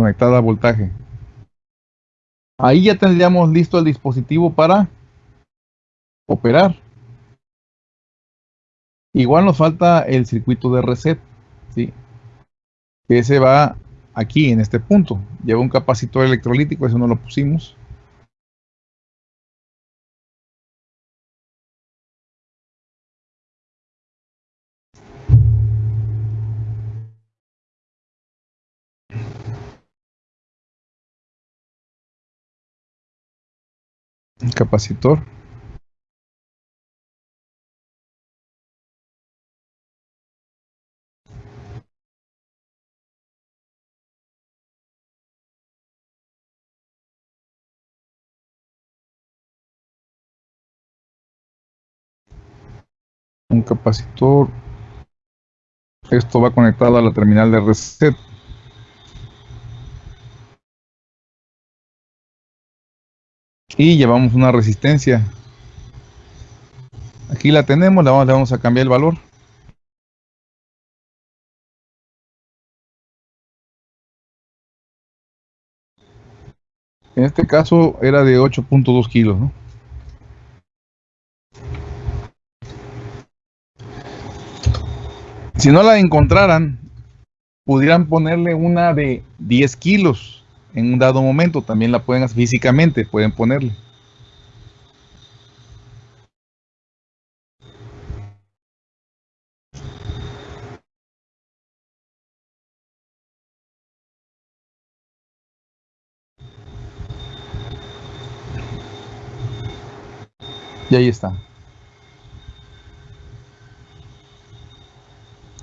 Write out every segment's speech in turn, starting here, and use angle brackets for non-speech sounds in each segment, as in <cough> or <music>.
conectada a voltaje. Ahí ya tendríamos listo el dispositivo para operar. Igual nos falta el circuito de reset, ¿sí? Ese va aquí, en este punto. Lleva un capacitor electrolítico, eso no lo pusimos. Capacitor. Un capacitor. Esto va conectado a la terminal de reset y llevamos una resistencia. Aquí la tenemos le vamos, le vamos a cambiar el valor. En este caso era de 8.2 kilos ¿no? si no la encontraran pudieran ponerle una de 10 kilos en un dado momento, también la pueden hacer físicamente, pueden ponerle. Y ahí está.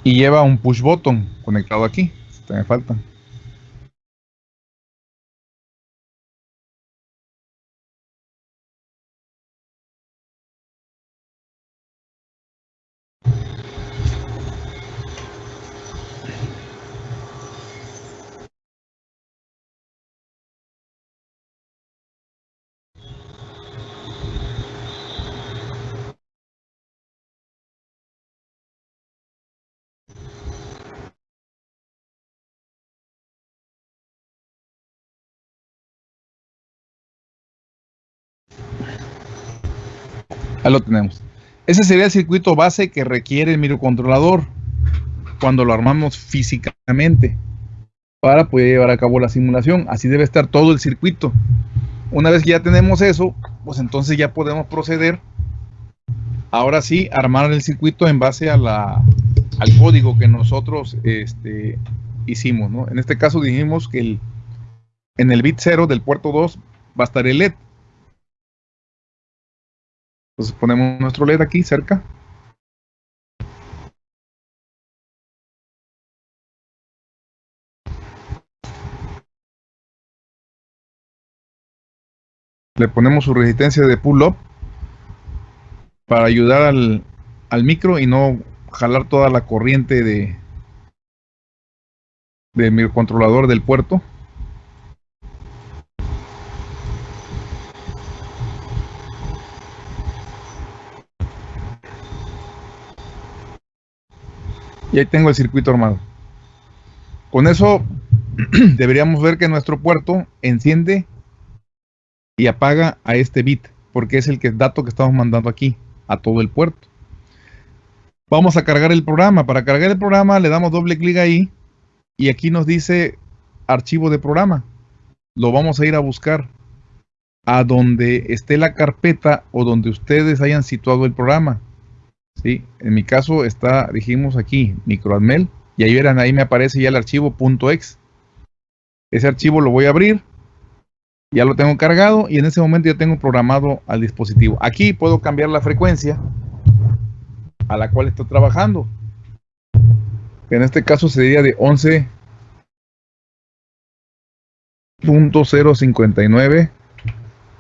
Y lleva un push button conectado aquí. Me falta. Ahí lo tenemos. Ese sería el circuito base que requiere el microcontrolador cuando lo armamos físicamente para poder llevar a cabo la simulación. Así debe estar todo el circuito. Una vez que ya tenemos eso, pues entonces ya podemos proceder. Ahora sí, armar el circuito en base al código que nosotros este, hicimos. En este caso dijimos que el, en el bit 0 del puerto 2 va a estar el LED. Entonces ponemos nuestro LED aquí cerca. Le ponemos su resistencia de pull-up para ayudar al, al micro y no jalar toda la corriente de del microcontrolador del puerto. Y ahí tengo el circuito armado. Con eso <clears throat> deberíamos ver que nuestro puerto enciende y apaga a este bit, porque es el que, dato que estamos mandando aquí, a todo el puerto. Vamos a cargar el programa. Para cargar el programa le damos doble clic ahí y aquí nos dice archivo de programa. Lo vamos a ir a buscar a donde esté la carpeta o donde ustedes hayan situado el programa. ¿Sí? En mi caso está, dijimos aquí, microadmel, y ahí verán, ahí me aparece ya el archivo .exe. Ese archivo lo voy a abrir, ya lo tengo cargado y en ese momento ya tengo programado al dispositivo. Aquí puedo cambiar la frecuencia a la cual estoy trabajando. En este caso sería de 11.059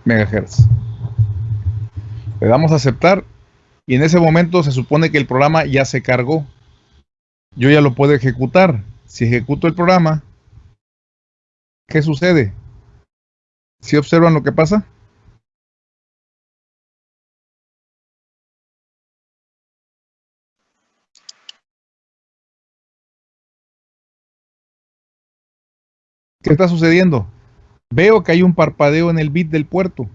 MHz. Le damos a aceptar y en ese momento se supone que el programa ya se cargó. Yo ya lo puedo ejecutar. Si ejecuto el programa, ¿qué sucede? ¿Si observan lo que pasa? ¿Qué está sucediendo? Veo que hay un parpadeo en el bit del puerto,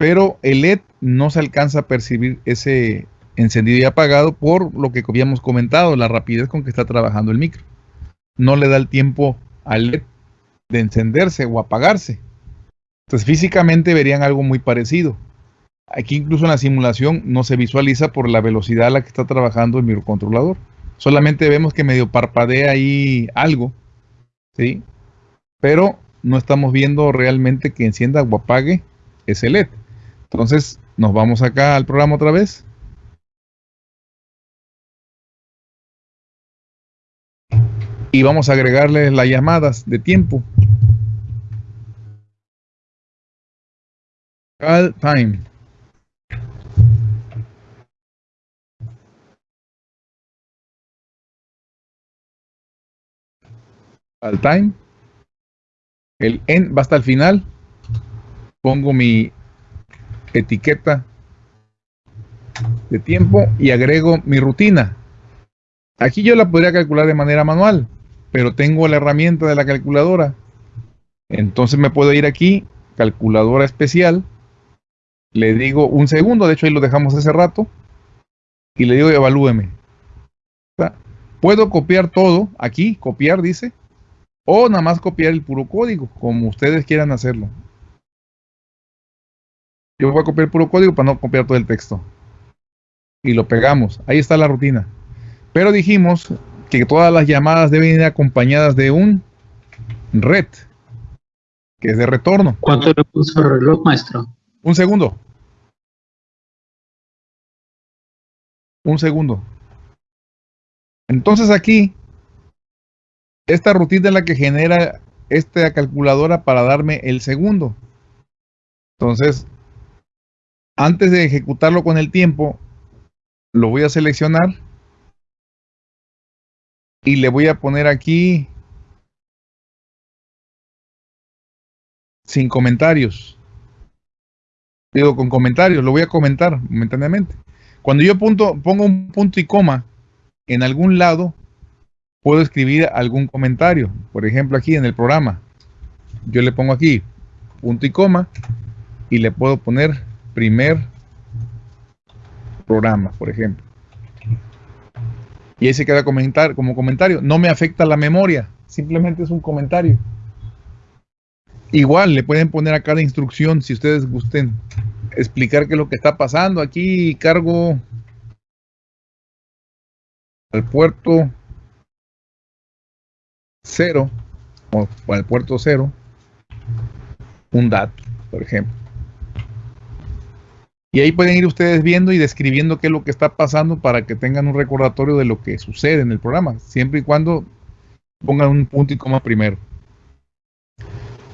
pero el LED no se alcanza a percibir ese encendido y apagado por lo que habíamos comentado, la rapidez con que está trabajando el micro. No le da el tiempo al LED de encenderse o apagarse. Entonces físicamente verían algo muy parecido. Aquí incluso en la simulación no se visualiza por la velocidad a la que está trabajando el microcontrolador. Solamente vemos que medio parpadea ahí algo, ¿sí? Pero no estamos viendo realmente que encienda o apague ese LED. Entonces nos vamos acá al programa otra vez. Y vamos a agregarle las llamadas de tiempo. Call time. Al time. El en va hasta el final. Pongo mi etiqueta de tiempo y agrego mi rutina. Aquí yo la podría calcular de manera manual, pero tengo la herramienta de la calculadora. Entonces me puedo ir aquí, calculadora especial, le digo un segundo, de hecho ahí lo dejamos hace rato, y le digo evalúeme. Puedo copiar todo, aquí, copiar dice, o nada más copiar el puro código, como ustedes quieran hacerlo. Yo voy a copiar puro código para no copiar todo el texto. Y lo pegamos. Ahí está la rutina. Pero dijimos que todas las llamadas deben ir acompañadas de un red, que es de retorno. ¿Cuánto le puso el reloj, maestro? Un segundo. Un segundo. Entonces aquí, esta rutina es la que genera esta calculadora para darme el segundo. Entonces, antes de ejecutarlo con el tiempo, lo voy a seleccionar y le voy a poner aquí sin comentarios. Digo, con comentarios, lo voy a comentar momentáneamente. Cuando yo pongo un punto y coma en algún lado, puedo escribir algún comentario. Por ejemplo, aquí en el programa, yo le pongo aquí punto y coma y le puedo poner primer programa, por ejemplo. Y ahí se queda comentar, como comentario. No me afecta la memoria, simplemente es un comentario. Igual le pueden poner a cada instrucción, si ustedes gusten, explicar qué es lo que está pasando. Aquí cargo al puerto cero o al puerto cero un dato, por ejemplo. Y ahí pueden ir ustedes viendo y describiendo qué es lo que está pasando para que tengan un recordatorio de lo que sucede en el programa, siempre y cuando pongan un punto y coma primero.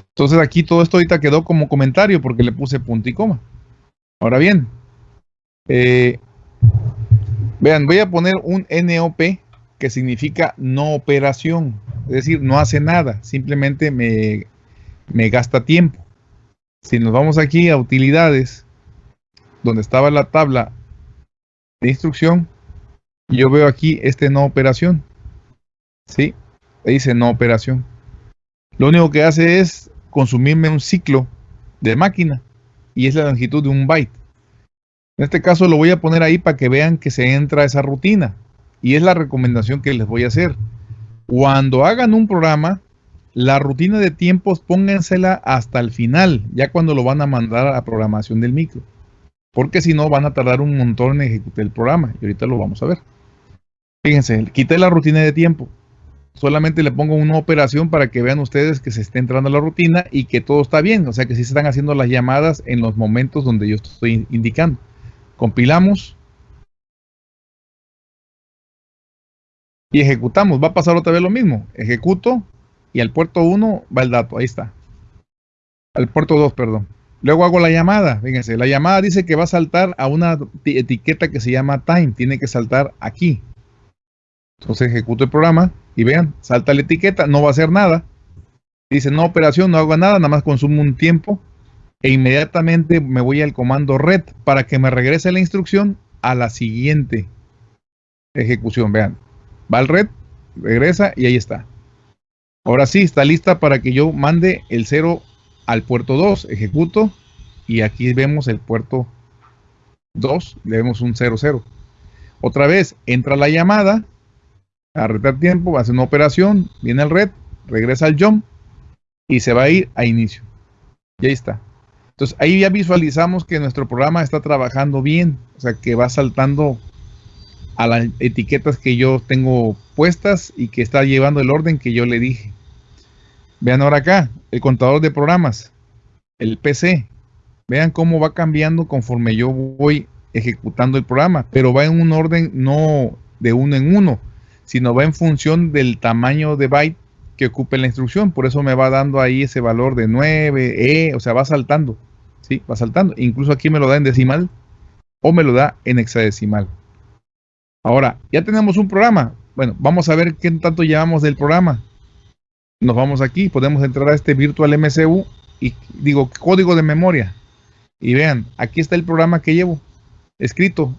Entonces aquí todo esto ahorita quedó como comentario porque le puse punto y coma. Ahora bien, eh, vean, voy a poner un NOP que significa no operación, es decir, no hace nada, simplemente me, me gasta tiempo. Si nos vamos aquí a utilidades, donde estaba la tabla de instrucción, yo veo aquí este no operación. ¿Sí? Dice no operación. Lo único que hace es consumirme un ciclo de máquina y es la longitud de un byte. En este caso lo voy a poner ahí para que vean que se entra esa rutina. Y es la recomendación que les voy a hacer. Cuando hagan un programa, la rutina de tiempos póngansela hasta el final, ya cuando lo van a mandar a programación del micro. Porque si no, van a tardar un montón en ejecutar el programa. Y ahorita lo vamos a ver. Fíjense, quité la rutina de tiempo solamente le pongo una operación para que vean ustedes que se está entrando a la rutina y que todo está bien, o sea que sí se están haciendo las llamadas en los momentos donde yo estoy indicando. Compilamos y ejecutamos. Va a pasar otra vez lo mismo. Ejecuto y al puerto 1 va el dato, ahí está. Al puerto 2, perdón. Luego hago la llamada, fíjense, la llamada dice que va a saltar a una etiqueta que se llama time, tiene que saltar aquí. Entonces ejecuto el programa y vean, salta la etiqueta, no va a hacer nada. Dice no operación, no hago nada, nada más consumo un tiempo e inmediatamente me voy al comando red para que me regrese la instrucción a la siguiente ejecución. Vean, va al red, regresa y ahí está. Ahora sí, está lista para que yo mande el 0 al puerto 2, ejecuto y aquí vemos el puerto 2, le vemos un 00. Otra vez, entra la llamada, a retar tiempo, hace una operación, viene el red, regresa al jump y se va a ir a inicio. Y ahí está. Entonces ahí ya visualizamos que nuestro programa está trabajando bien, o sea que va saltando a las etiquetas que yo tengo puestas y que está llevando el orden que yo le dije. Vean ahora acá, el contador de programas, el PC. Vean cómo va cambiando conforme yo voy ejecutando el programa, pero va en un orden no de uno en uno, sino va en función del tamaño de byte que ocupe la instrucción. Por eso me va dando ahí ese valor de 9, E, o sea, va saltando. ¿sí? Va saltando. Incluso aquí me lo da en decimal o me lo da en hexadecimal. Ahora, ya tenemos un programa. Bueno, vamos a ver qué tanto llevamos del programa. Nos vamos aquí, podemos entrar a este Virtual MCU y digo código de memoria. Y vean, aquí está el programa que llevo escrito.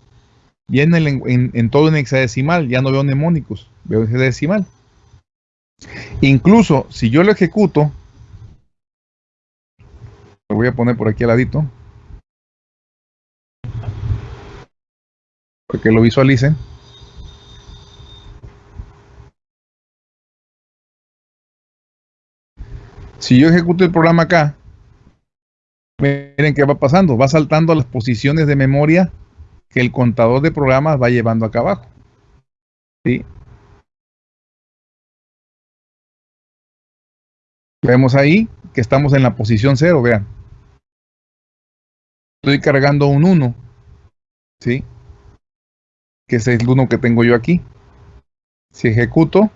Viene en, todo en hexadecimal, ya no veo mnemónicos, veo hexadecimal. Incluso si yo lo ejecuto, lo voy a poner por aquí al ladito. Para que lo visualicen. Si yo ejecuto el programa acá, miren qué va pasando. Va saltando a las posiciones de memoria que el contador de programas va llevando acá abajo. ¿Sí? Vemos ahí que estamos en la posición 0, vean estoy cargando un 1, ¿sí? Que es el 1 que tengo yo aquí. Si ejecuto,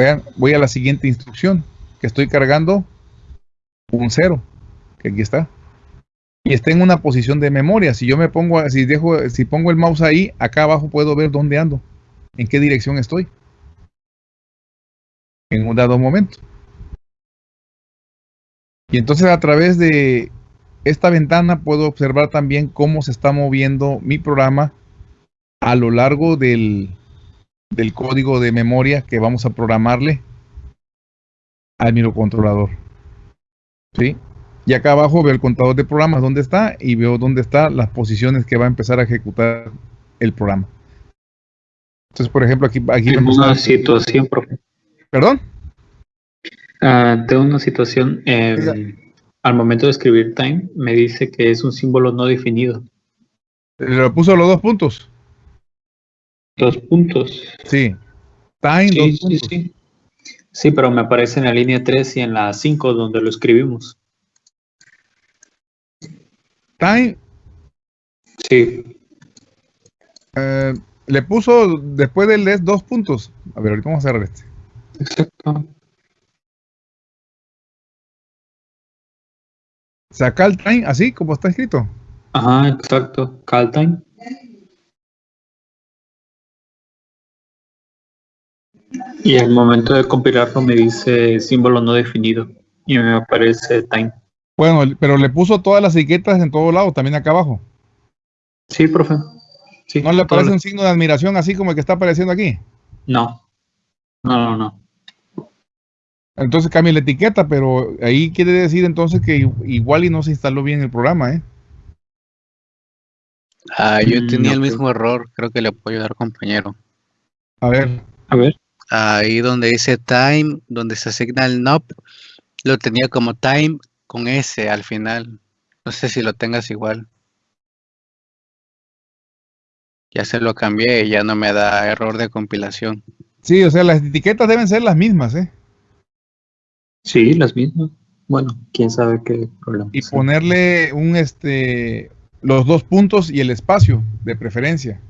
vean, voy a la siguiente instrucción, que estoy cargando un 0, que aquí está. Y está en una posición de memoria. Si yo me pongo, si dejo, si pongo el mouse ahí, acá abajo puedo ver dónde ando, en qué dirección estoy. En un dado momento. Y entonces a través de esta ventana puedo observar también cómo se está moviendo mi programa a lo largo del, del código de memoria que vamos a programarle al microcontrolador. ¿Sí? Y acá abajo veo el contador de programas, dónde está, y veo dónde están las posiciones que va a empezar a ejecutar el programa. Entonces, por ejemplo, aquí... aquí una situación, profe. ¿Perdón? Uh, tengo una situación, eh, al momento de escribir time, me dice que es un símbolo no definido. ¿Le puso los dos puntos? Dos puntos. Sí. Time, sí, dos sí, puntos. sí. Sí, pero me aparece en la línea 3 y en la 5 donde lo escribimos. Time, Sí, eh, le puso después del les dos puntos. A ver, ahorita vamos a cerrar este. exacto. Saca el time así como está escrito. Ajá, exacto. Call time. Y al momento de compilarlo me dice símbolo no definido y me aparece time. Bueno, pero le puso todas las etiquetas en todos lados, también acá abajo. Sí, profe. Sí, ¿No le aparece un signo de admiración así como el que está apareciendo aquí? No. No, no, no. Entonces cambia la etiqueta, pero ahí quiere decir entonces que igual y no se instaló bien el programa, ¿eh? Ah, yo Mm, tenía el mismo error, creo que le puedo ayudar, compañero. A ver, A ver. Ahí donde dice time, donde se asigna el NOP, lo tenía como time con S al final. No sé si lo tengas igual. Ya se lo cambié y ya no me da error de compilación. sí, o sea, las etiquetas deben ser las mismas, ¿eh? Sí, las mismas. Bueno, quién sabe qué problema. Y ponerle un, este, los dos puntos y el espacio, de preferencia.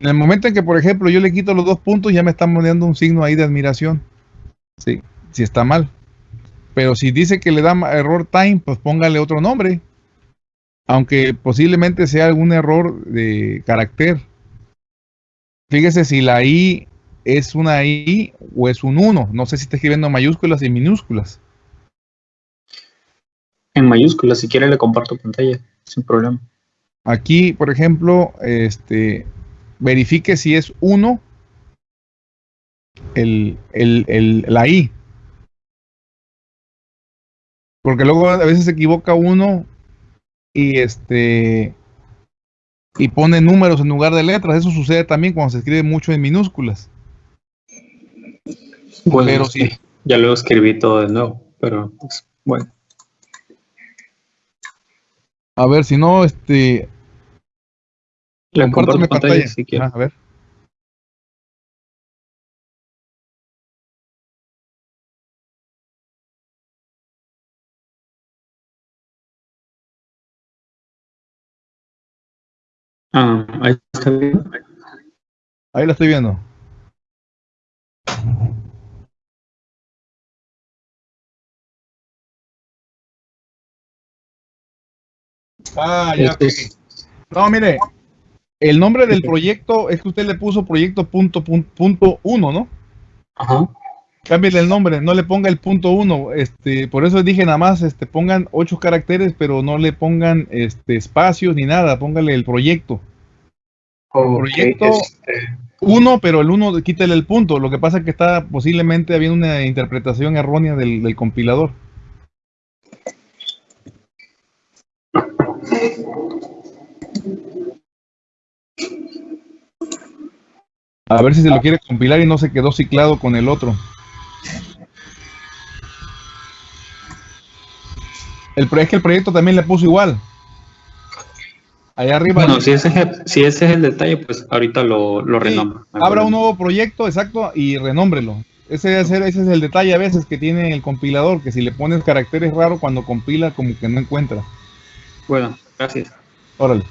En el momento en que, por ejemplo, yo le quito los dos puntos, ya me están poniendo un signo ahí de admiración. Sí, si está mal. Pero si dice que le da error time, pues póngale otro nombre. Aunque posiblemente sea algún error de carácter. Fíjese si la I es una I o es un 1. No sé si está escribiendo mayúsculas y minúsculas. En mayúsculas, si quiere le comparto pantalla, sin problema. Aquí, por ejemplo, este, verifique si es 1 el, el, el, la I. Porque luego a veces se equivoca uno y este y pone números en lugar de letras. Eso sucede también cuando se escribe mucho en minúsculas. Bueno, Pero sí, ya lo escribí todo de nuevo, pero pues, bueno. A ver, si no, este. Le comparto compárteme pantalla, pantalla. si quiere. Ah, a ver. Ah, ahí está bien. Ahí la estoy viendo. Ah, ya. Este es- No, mire. El nombre del proyecto es que usted le puso proyecto punto, punto, punto uno, ¿no? Ajá. Cámbiale el nombre, no le ponga el punto uno. Este, por eso dije nada más, este, pongan ocho caracteres, pero no le pongan este espacios ni nada, póngale el proyecto. Proyecto- este, Uno, pero el uno quítale el punto. Lo que pasa es que está posiblemente habiendo una interpretación errónea del, del compilador. A ver si se lo quiere compilar y no se quedó ciclado con el otro. El, es que el proyecto también le puso igual. Allá arriba. Bueno, si ese, es el, si ese es el detalle, pues ahorita lo, lo Sí, renombro. Abra un nuevo proyecto, exacto, y renómbrelo. Ese, ser- ese es el detalle a veces que tiene el compilador, que si le pones caracteres raros cuando compila, como que no encuentra. Bueno, gracias. Órale.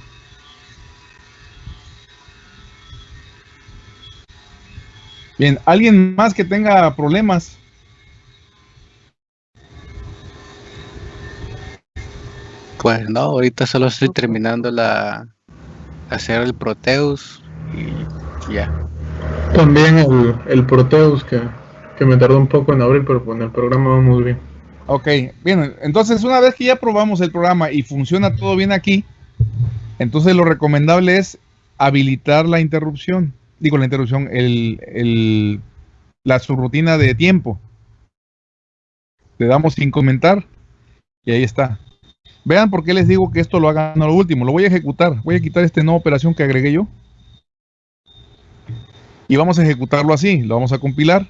Bien, ¿alguien más que tenga problemas? Pues no, ahorita solo estoy terminando la hacer el Proteus y ya. También el, el Proteus que, que me tardó un poco en abrir, pero con el programa vamos bien. Ok, bien, entonces una vez que ya probamos el programa y funciona todo bien aquí, entonces lo recomendable es habilitar la interrupción, digo la interrupción, el, el- la subrutina de tiempo. Le damos sin comentar y ahí está. Vean por qué les digo que esto lo hagan a lo último. Lo voy a ejecutar. Voy a quitar esta nueva operación que agregué yo. Y vamos a ejecutarlo así. Lo vamos a compilar.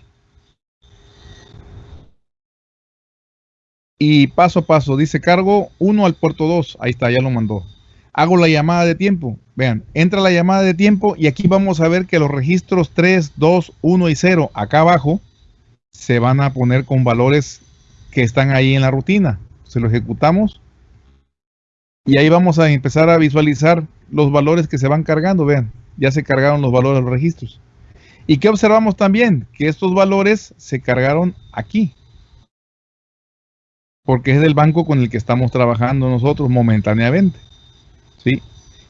Y paso a paso, dice cargo 1 al puerto 2. Ahí está, ya lo mandó. Hago la llamada de tiempo. Vean, entra la llamada de tiempo y aquí vamos a ver que los registros 3, 2, 1 y 0 acá abajo se van a poner con valores que están ahí en la rutina. Se lo ejecutamos y ahí vamos a empezar a visualizar los valores que se van cargando. Vean, ya se cargaron los valores de los registros. ¿Y qué observamos también? Que estos valores se cargaron aquí porque es del banco con el que estamos trabajando nosotros momentáneamente. ¿Sí?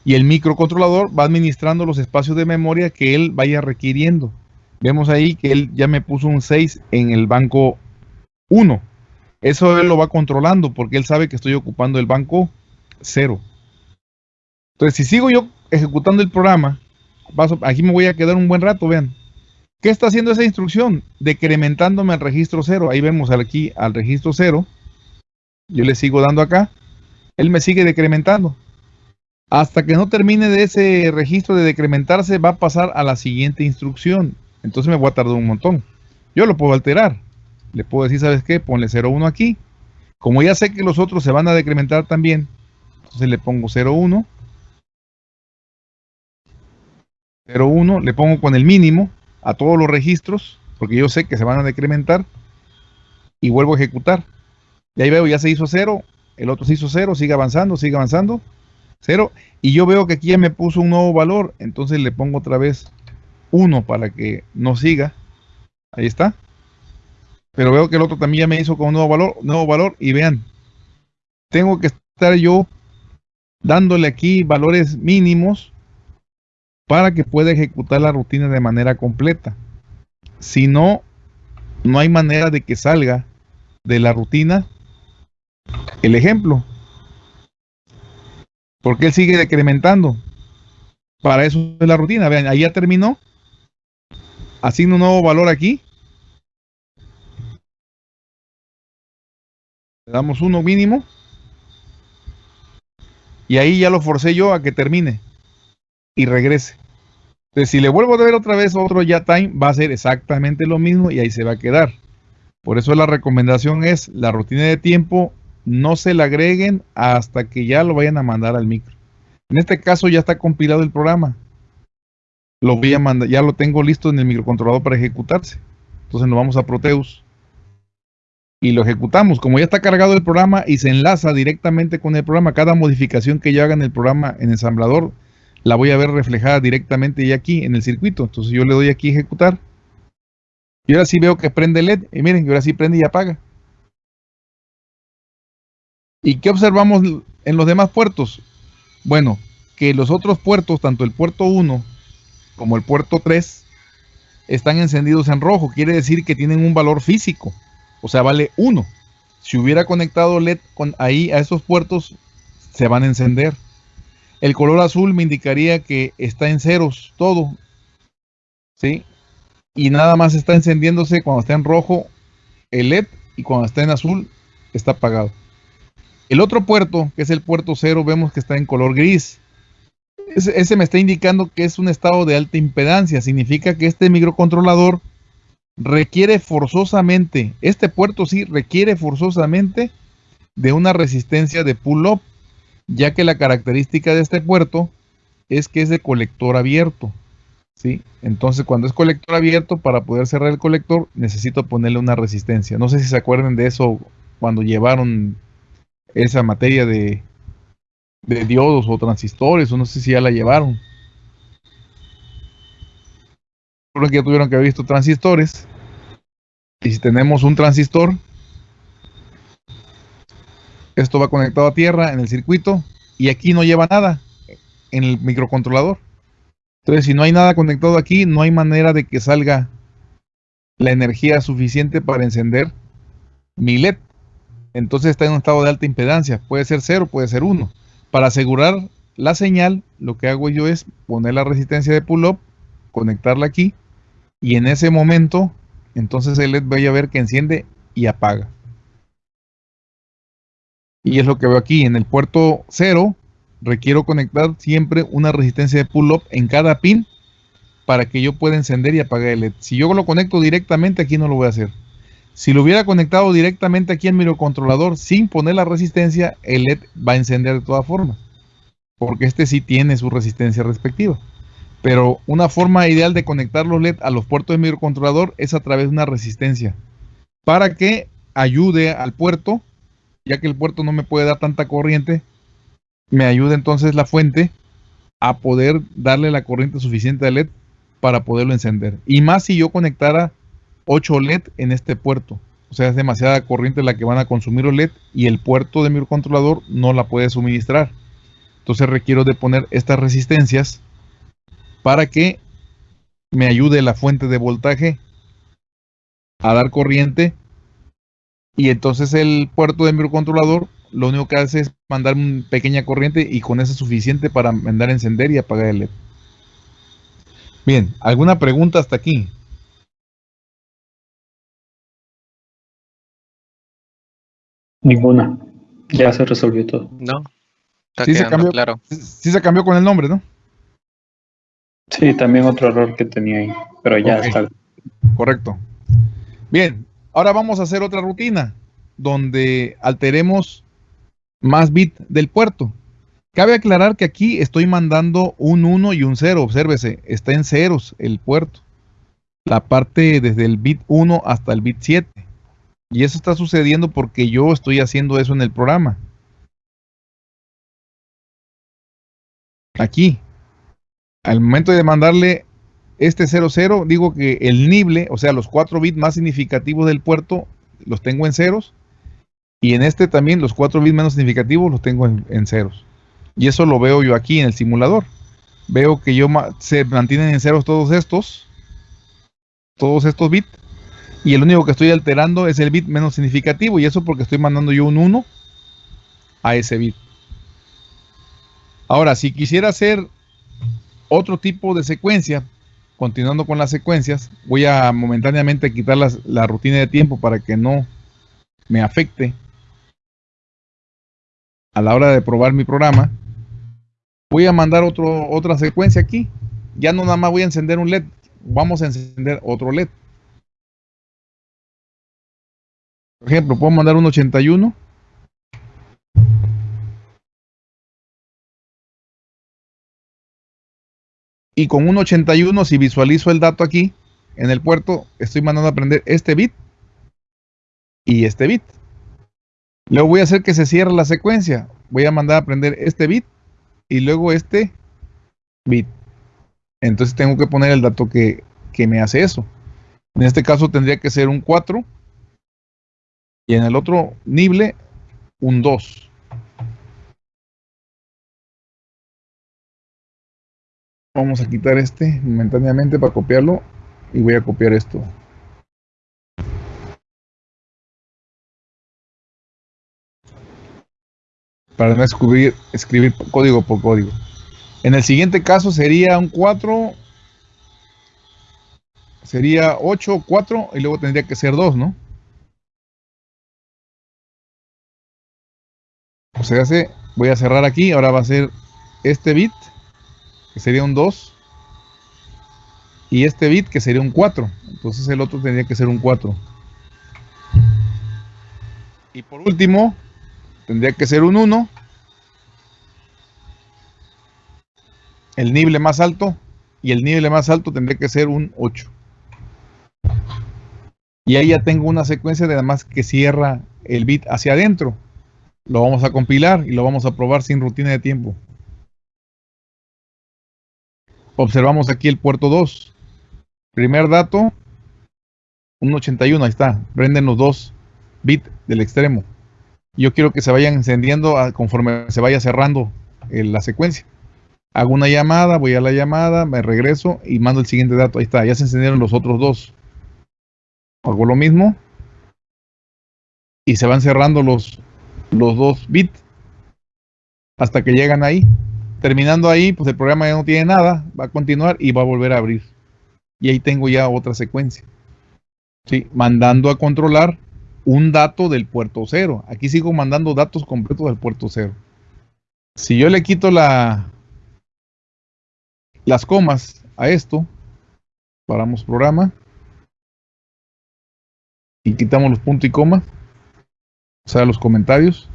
Y el microcontrolador va administrando los espacios de memoria que él vaya requiriendo. Vemos ahí que él ya me puso un 6 en el banco 1. Eso él lo va controlando porque él sabe que estoy ocupando el banco 0. Entonces, si sigo yo ejecutando el programa, paso- aquí me voy a quedar un buen rato, vean. ¿Qué está haciendo esa instrucción? Decrementándome al registro 0. Ahí vemos aquí al registro 0 yo le sigo dando acá, él me sigue decrementando. Hasta que no termine de ese registro de decrementarse, va a pasar a la siguiente instrucción. Entonces me voy a tardar un montón. Yo lo puedo alterar. Le puedo decir, ¿sabes qué? Ponle 0,1 aquí. Como ya sé que los otros se van a decrementar también, entonces le pongo 0,1. 0,1, le pongo con el mínimo a todos los registros, porque yo sé que se van a decrementar, y vuelvo a ejecutar. Y ahí veo, ya se hizo cero, el otro se hizo cero, sigue avanzando, sigue avanzando, cero. Y yo veo que aquí ya me puso un nuevo valor, entonces le pongo otra vez 1 para que no siga. Ahí está. Pero veo que el otro también ya me hizo con un nuevo valor, nuevo valor. Y vean, tengo que estar yo dándole aquí valores mínimos para que pueda ejecutar la rutina de manera completa. Si no, no hay manera de que salga de la rutina el ejemplo. Porque él sigue decrementando. Para eso es la rutina. Vean, ahí ya terminó. Asigno un nuevo valor aquí. Le damos uno mínimo. Y ahí ya lo forcé yo a que termine. Y regrese. Entonces, si le vuelvo a ver otra vez otro ya time, va a ser exactamente lo mismo y ahí se va a quedar. Por eso la recomendación es la rutina de tiempo no se la agreguen hasta que ya lo vayan a mandar al micro. En este caso ya está compilado el programa. Lo voy a mandar, ya lo tengo listo en el microcontrolador para ejecutarse. Entonces nos vamos a Proteus y lo ejecutamos. Como ya está cargado el programa y se enlaza directamente con el programa, cada modificación que yo haga en el programa en ensamblador la voy a ver reflejada directamente ya aquí en el circuito. Entonces yo le doy aquí ejecutar. Y ahora sí veo que prende LED. Y miren, ahora sí prende y apaga. ¿Y qué observamos en los demás puertos? Bueno, que los otros puertos, tanto el puerto 1 como el puerto 3, están encendidos en rojo. Quiere decir que tienen un valor físico. O sea, vale 1. Si hubiera conectado LED ahí a esos puertos, se van a encender. El color azul me indicaría que está en ceros todo. ¿Sí? Y nada más está encendiéndose cuando está en rojo el LED y cuando está en azul está apagado. El otro puerto, que es el puerto 0, vemos que está en color gris. Ese, ese, me está indicando que es un estado de alta impedancia. Significa que este microcontrolador requiere forzosamente, este puerto sí requiere forzosamente de una resistencia de pull-up ya que la característica de este puerto es que es de colector abierto. ¿sí? Entonces, cuando es colector abierto, para poder cerrar el colector, necesito ponerle una resistencia. No sé si se acuerdan de eso cuando llevaron esa materia de, diodos o transistores, o no sé si ya la llevaron. Creo ya tuvieron que haber visto transistores. Y si tenemos un transistor, esto va conectado a tierra en el circuito y aquí no lleva nada en el microcontrolador. Entonces, si no hay nada conectado aquí, no hay manera de que salga la energía suficiente para encender mi LED. Entonces está en un estado de alta impedancia. Puede ser 0, puede ser 1. Para asegurar la señal, lo que hago yo es poner la resistencia de pull-up, conectarla aquí y en ese momento, entonces el LED vaya a ver que enciende y apaga. Y es lo que veo aquí. En el puerto 0 requiero conectar siempre una resistencia de pull-up en cada pin para que yo pueda encender y apagar el LED. Si yo lo conecto directamente aquí no lo voy a hacer. Si lo hubiera conectado directamente aquí en mi microcontrolador sin poner la resistencia, el LED va a encender de todas formas. Porque este sí tiene su resistencia respectiva. Pero una forma ideal de conectar los LED a los puertos de microcontrolador es a través de una resistencia. Para que ayude al puerto ya que el puerto no me puede dar tanta corriente, me ayuda entonces la fuente a poder darle la corriente suficiente al LED para poderlo encender. Y más si yo conectara 8 LED en este puerto. O sea, es demasiada corriente la que van a consumir los LED y el puerto de mi controlador no la puede suministrar. Entonces requiero de poner estas resistencias para que me ayude la fuente de voltaje a dar corriente y entonces el puerto de microcontrolador lo único que hace es mandar una pequeña corriente y con eso es suficiente para mandar a encender y apagar el LED. Bien, ¿alguna pregunta hasta aquí? Ninguna. Ya se resolvió todo. No. Está Sí se, cambió, claro. sí se cambió con el nombre, ¿no? Sí, también otro error que tenía ahí, pero ya está. Correcto. Bien, ahora vamos a hacer otra rutina donde alteremos más bit del puerto. Cabe aclarar que aquí estoy mandando un 1 y un 0. Obsérvese, está en ceros el puerto. La parte desde el bit 1 hasta el bit 7. Y eso está sucediendo porque yo estoy haciendo eso en el programa. Aquí. Al momento de mandarle este 00, digo que el nible, o sea, los 4 bits más significativos del puerto, los tengo en ceros. Y en este también los 4 bits menos significativos los tengo en, ceros. Y eso lo veo yo aquí en el simulador. Veo que yo se mantienen en ceros todos estos. Todos estos bits. Y el único que estoy alterando es el bit menos significativo. Y eso porque estoy mandando yo un 1 a ese bit. Ahora, si quisiera hacer otro tipo de secuencia, continuando con las secuencias, voy a momentáneamente quitar la rutina de tiempo para que no me afecte a la hora de probar mi programa, voy a mandar otro, otra secuencia aquí. Ya no nada más voy a encender un LED, vamos a encender otro LED. Por ejemplo, puedo mandar un 81. Y con un 81, si visualizo el dato aquí en el puerto, estoy mandando a prender este bit y este bit. Luego voy a hacer que se cierre la secuencia. Voy a mandar a prender este bit y luego este bit. Entonces tengo que poner el dato que, que me hace eso. En este caso tendría que ser un 4 y en el otro nible un 2. Vamos a quitar este momentáneamente para copiarlo y voy a copiar esto. Para no escribir, escribir código por código. En el siguiente caso sería un 4, sería 8, 4 y luego tendría que ser 2, ¿no? O sea, voy a cerrar aquí, ahora va a ser este bit, que sería un 2, y este bit, que sería un 4. Entonces el otro tendría que ser un 4. Y por último, tendría que ser un 1. El nivel más alto, y el nivel más alto tendría que ser un 8. Y ahí ya tengo una secuencia de además que cierra el bit hacia adentro. Lo vamos a compilar y lo vamos a probar sin rutina de tiempo. Observamos aquí el puerto 2. Primer dato, un 81, ahí está. Prenden los dos bits del extremo. Yo quiero que se vayan encendiendo conforme se vaya cerrando eh, la secuencia. Hago una llamada, voy a la llamada, me regreso y mando el siguiente dato. Ahí está, ya se encendieron los otros dos. Hago lo mismo. Y se van cerrando los los dos bits hasta que llegan ahí. Terminando ahí, pues el programa ya no tiene nada, va a continuar y va a volver a abrir. Y ahí tengo ya otra secuencia. ¿Sí? Mandando a controlar un dato del puerto cero. Aquí sigo mandando datos completos del puerto cero. Si yo le quito la, las comas a esto, paramos programa y quitamos los puntos y comas sea, los comentarios,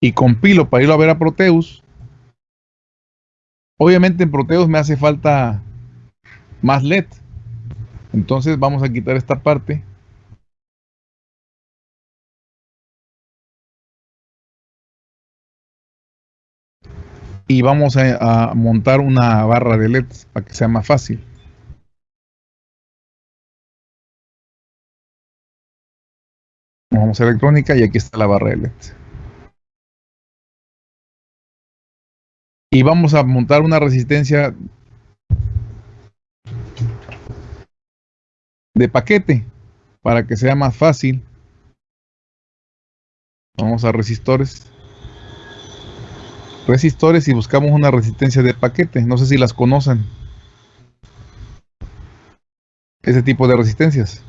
y compilo para irlo a ver a Proteus, obviamente en Proteus me hace falta más LED. Entonces vamos a quitar esta parte. Y vamos a, a montar una barra de LEDs para que sea más fácil. Vamos a electrónica y aquí está la barra LED. Y vamos a montar una resistencia de paquete para que sea más fácil. Vamos a resistores. Resistores y buscamos una resistencia de paquete. No sé si las conocen. Ese tipo de resistencias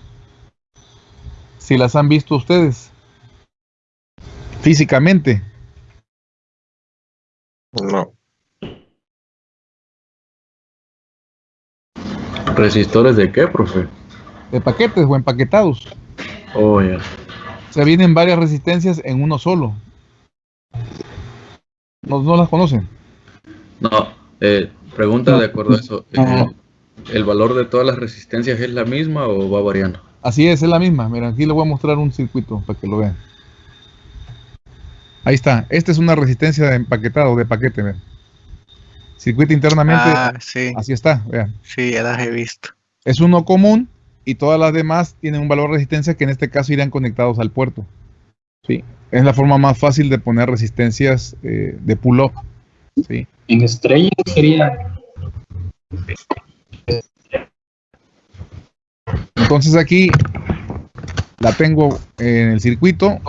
si las han visto ustedes físicamente. No. ¿Resistores de qué, profe? De paquetes o empaquetados. Oh, ya. O sea, vienen varias resistencias en uno solo. ¿No, no las conocen? No, eh, pregunta de acuerdo a eso. Eh, ¿El valor de todas las resistencias es la misma o va variando? Así es, es la misma. Mira, aquí le voy a mostrar un circuito para que lo vean. Ahí está. Esta es una resistencia de empaquetado, de paquete. Vean. Circuito internamente. Ah, sí. Así está, vean. Sí, ya las he visto. Es uno común y todas las demás tienen un valor de resistencia que en este caso irán conectados al puerto. Sí. Es la forma más fácil de poner resistencias eh, de pull-up. Sí. En estrella sería Entonces aquí la tengo en el circuito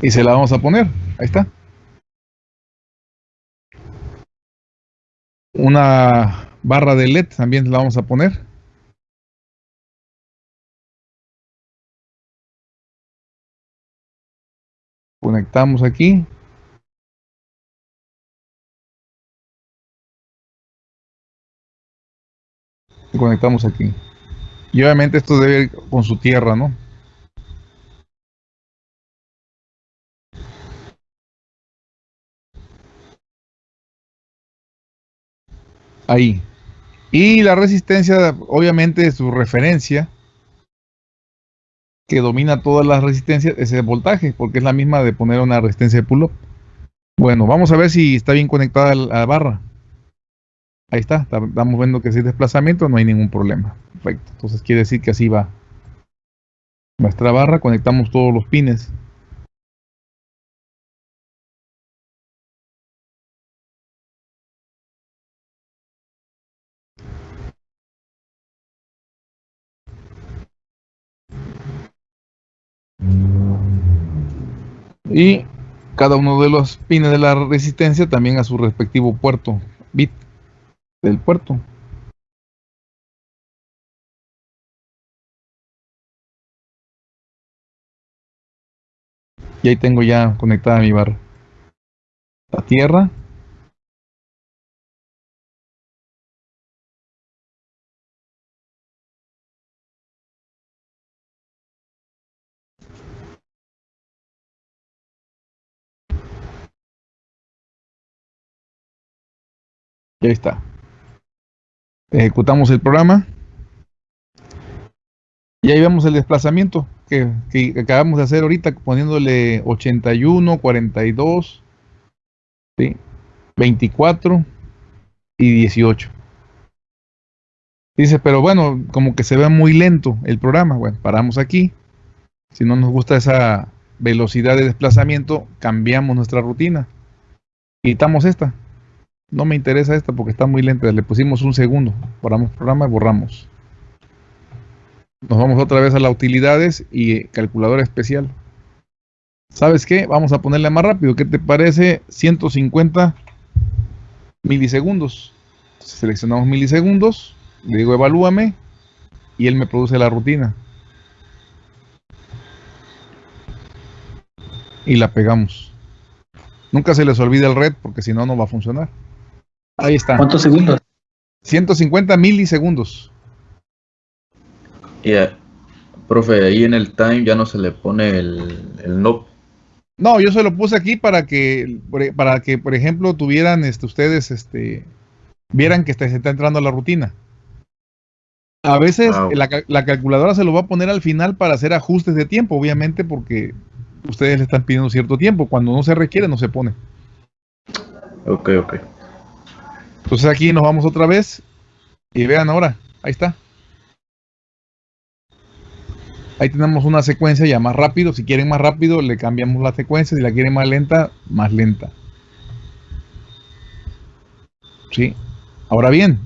y se la vamos a poner. Ahí está. Una barra de LED también la vamos a poner. Conectamos aquí. Conectamos aquí. Y obviamente esto debe ir con su tierra, ¿no? Ahí. Y la resistencia, obviamente, su referencia, que domina todas las resistencias, es el voltaje, porque es la misma de poner una resistencia de pull-up. Bueno, vamos a ver si está bien conectada a la barra. Ahí está, estamos viendo que si hay desplazamiento no hay ningún problema. Perfecto, entonces quiere decir que así va nuestra barra, conectamos todos los pines. Y cada uno de los pines de la resistencia también a su respectivo puerto bit del puerto. Y ahí tengo ya conectada mi barra. La tierra. Ahí está. Ejecutamos el programa. Y ahí vemos el desplazamiento que, acabamos de hacer ahorita poniéndole 81, 42, ¿sí? 24 y 18. Dice, pero bueno, como que se ve muy lento el programa. Bueno, paramos aquí. Si no nos gusta esa velocidad de desplazamiento, cambiamos nuestra rutina. Quitamos esta. No me interesa esta porque está muy lenta. Le pusimos un segundo. Paramos programa y borramos. Nos vamos otra vez a las utilidades y calculadora especial. ¿Sabes qué? Vamos a ponerle más rápido. ¿Qué te parece? 150 milisegundos. Seleccionamos milisegundos. Le digo evalúame. Y él me produce la rutina. Y la pegamos. Nunca se les olvide el red porque si no, no va a funcionar. Ahí está. ¿Cuántos segundos? 150 milisegundos. Y, eh, profe, ahí en el time ya no se le pone el, el no. No, yo se lo puse aquí para que, para que, por ejemplo, tuvieran este, ustedes, este, vieran que se está entrando a la rutina. A veces Ah, la, la calculadora se lo va a poner al final para hacer ajustes de tiempo, obviamente, porque ustedes le están pidiendo cierto tiempo. Cuando no se requiere, no se pone. Ok, ok. Entonces aquí nos vamos otra vez y vean ahora, ahí está. Ahí tenemos una secuencia ya más rápido. Si quieren más rápido, le cambiamos la secuencia. Si la quieren más lenta, más lenta. Sí. Ahora bien,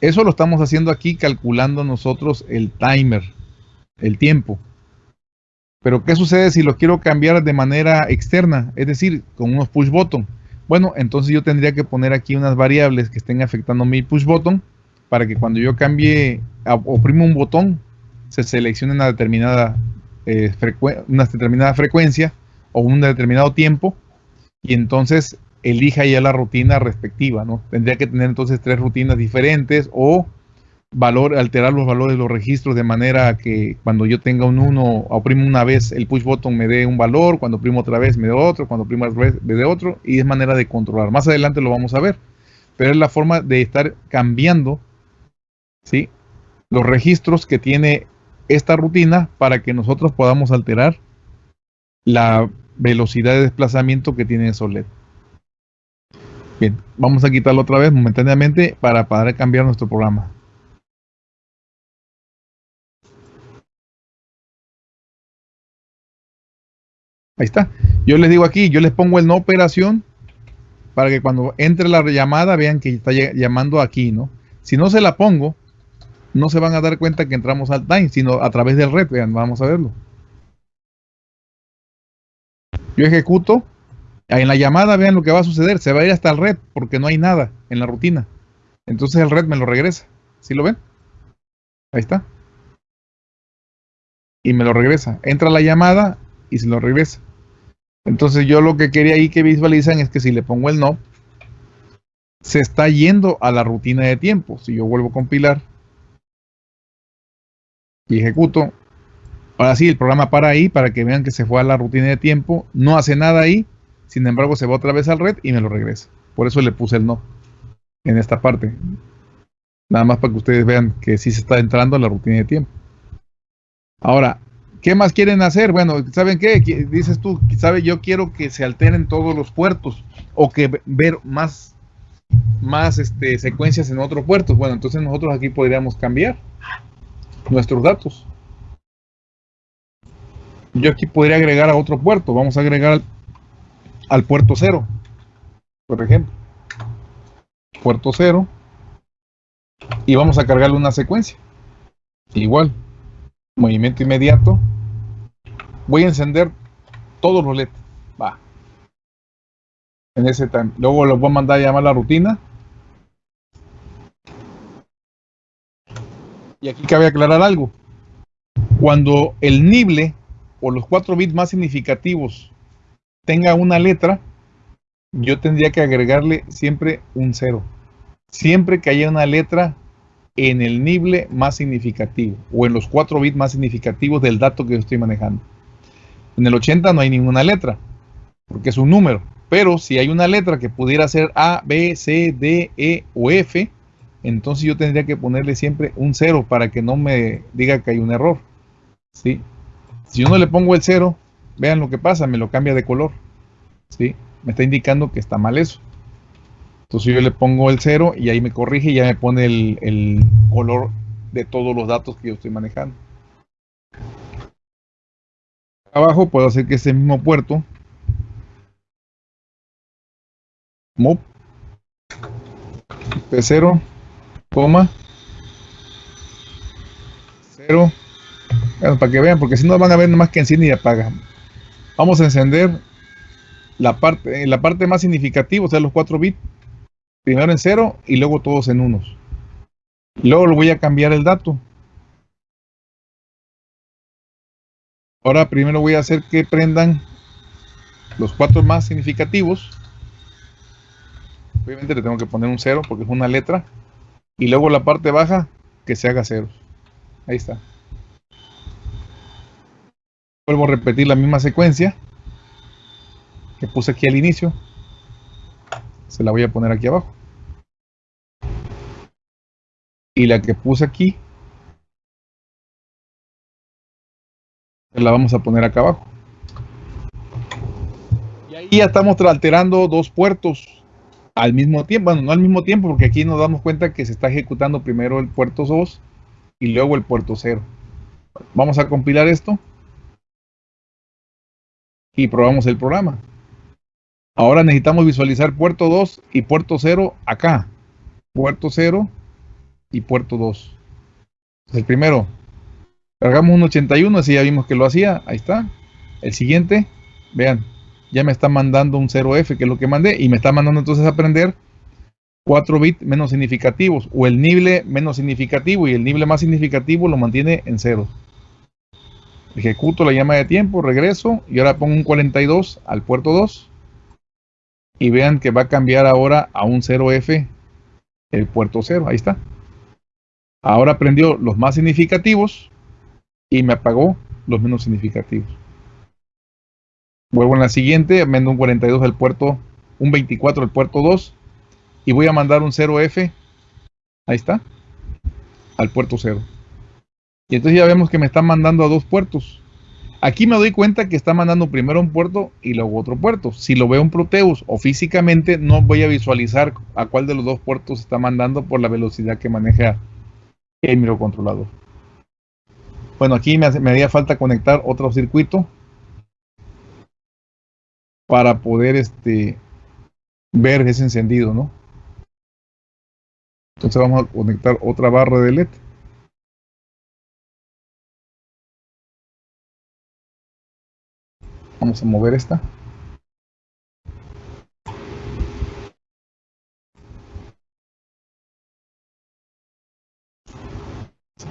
eso lo estamos haciendo aquí calculando nosotros el timer, el tiempo. Pero ¿qué sucede si lo quiero cambiar de manera externa? Es decir, con unos push button. Bueno, entonces yo tendría que poner aquí unas variables que estén afectando mi push button para que cuando yo cambie, oprimo un botón, se seleccione una determinada, eh, una determinada frecuencia o un determinado tiempo y entonces elija ya la rutina respectiva, ¿no? Tendría que tener entonces tres rutinas diferentes o valor, alterar los valores de los registros de manera que cuando yo tenga un 1, oprimo una vez el push button me dé un valor, cuando oprimo otra vez me dé otro, cuando oprimo otra vez me dé otro, y es manera de controlar. Más adelante lo vamos a ver, pero es la forma de estar cambiando ¿sí? los registros que tiene esta rutina para que nosotros podamos alterar la velocidad de desplazamiento que tiene Solet. Bien, vamos a quitarlo otra vez momentáneamente para poder cambiar nuestro programa. Ahí está. Yo les digo aquí, yo les pongo el no operación para que cuando entre la llamada vean que está ll- llamando aquí, ¿no? Si no se la pongo, no se van a dar cuenta que entramos al time, sino a través del red, vean, vamos a verlo. Yo ejecuto, en la llamada vean lo que va a suceder, se va a ir hasta el red porque no hay nada en la rutina. Entonces el red me lo regresa. ¿Sí lo ven? Ahí está. Y me lo regresa. Entra la llamada y se lo regresa. Entonces yo lo que quería ahí que visualizan es que si le pongo el no, se está yendo a la rutina de tiempo. Si yo vuelvo a compilar y ejecuto, ahora sí el programa para ahí para que vean que se fue a la rutina de tiempo, no hace nada ahí, sin embargo se va otra vez al red y me lo regresa. Por eso le puse el no en esta parte. Nada más para que ustedes vean que sí se está entrando a la rutina de tiempo. Ahora, ¿qué más quieren hacer? Bueno, ¿saben qué? Dices tú, ¿sabe? Yo quiero que se alteren todos los puertos o que ver más, más este, secuencias en otros puertos. Bueno, entonces nosotros aquí podríamos cambiar nuestros datos. Yo aquí podría agregar a otro puerto. Vamos a agregar al, al puerto 0, por ejemplo. Puerto 0 y vamos a cargarle una secuencia. Igual, movimiento inmediato. Voy a encender todos los LEDs. Va. En ese time. Luego los voy a mandar a llamar la rutina. Y aquí cabe aclarar algo. Cuando el nible o los 4 bits más significativos tenga una letra, yo tendría que agregarle siempre un 0 siempre que haya una letra en el nible más significativo o en los 4 bits más significativos del dato que yo estoy manejando. En el 80 no hay ninguna letra, porque es un número. Pero si hay una letra que pudiera ser A, B, C, D, E o F, entonces yo tendría que ponerle siempre un 0 para que no me diga que hay un error. ¿sí? Si yo no le pongo el 0, vean lo que pasa, me lo cambia de color. ¿sí? Me está indicando que está mal eso. Entonces yo le pongo el 0 y ahí me corrige y ya me pone el, color de todos los datos que yo estoy manejando. Abajo puedo hacer que ese mismo puerto mop P0, coma 0 para que vean, porque si no van a ver más que enciende y apaga. Vamos a encender la parte, la parte más significativa, o sea, los 4 bits primero en cero y luego todos en unos. Luego lo voy a cambiar el dato. Ahora primero voy a hacer que prendan los cuatro más significativos. Obviamente le tengo que poner un cero porque es una letra. Y luego la parte baja que se haga ceros. Ahí está. Vuelvo a repetir la misma secuencia que puse aquí al inicio se la voy a poner aquí abajo. Y la que puse aquí, la vamos a poner acá abajo. Y ahí ya estamos alterando dos puertos al mismo tiempo. Bueno, no al mismo tiempo, porque aquí nos damos cuenta que se está ejecutando primero el puerto 2 y luego el puerto 0. Vamos a compilar esto y probamos el programa. Ahora necesitamos visualizar puerto 2 y puerto 0 acá. Puerto 0 y puerto 2. El primero, cargamos un 81, así ya vimos que lo hacía. Ahí está. El siguiente, vean, ya me está mandando un 0F, que es lo que mandé, y me está mandando entonces a aprender 4 bits menos significativos, o el nible menos significativo, y el nible más significativo lo mantiene en 0. Ejecuto la llama de tiempo, regreso, y ahora pongo un 42 al puerto 2 y vean que va a cambiar ahora a un 0F el puerto 0, ahí está. Ahora prendió los más significativos y me apagó los menos significativos. Vuelvo en la siguiente, mando un 42 al puerto, un 24 al puerto 2 y voy a mandar un 0F, ahí está, al puerto 0. Y entonces ya vemos que me están mandando a dos puertos. Aquí me doy cuenta que está mandando primero un puerto y luego otro puerto. Si lo veo en Proteus o físicamente, no voy a visualizar a cuál de los dos puertos está mandando por la velocidad que maneja el microcontrolador. Bueno, aquí me, me haría falta conectar otro circuito para poder este, ver ese encendido, ¿no? Entonces vamos a conectar otra barra de LED. Vamos a mover esta.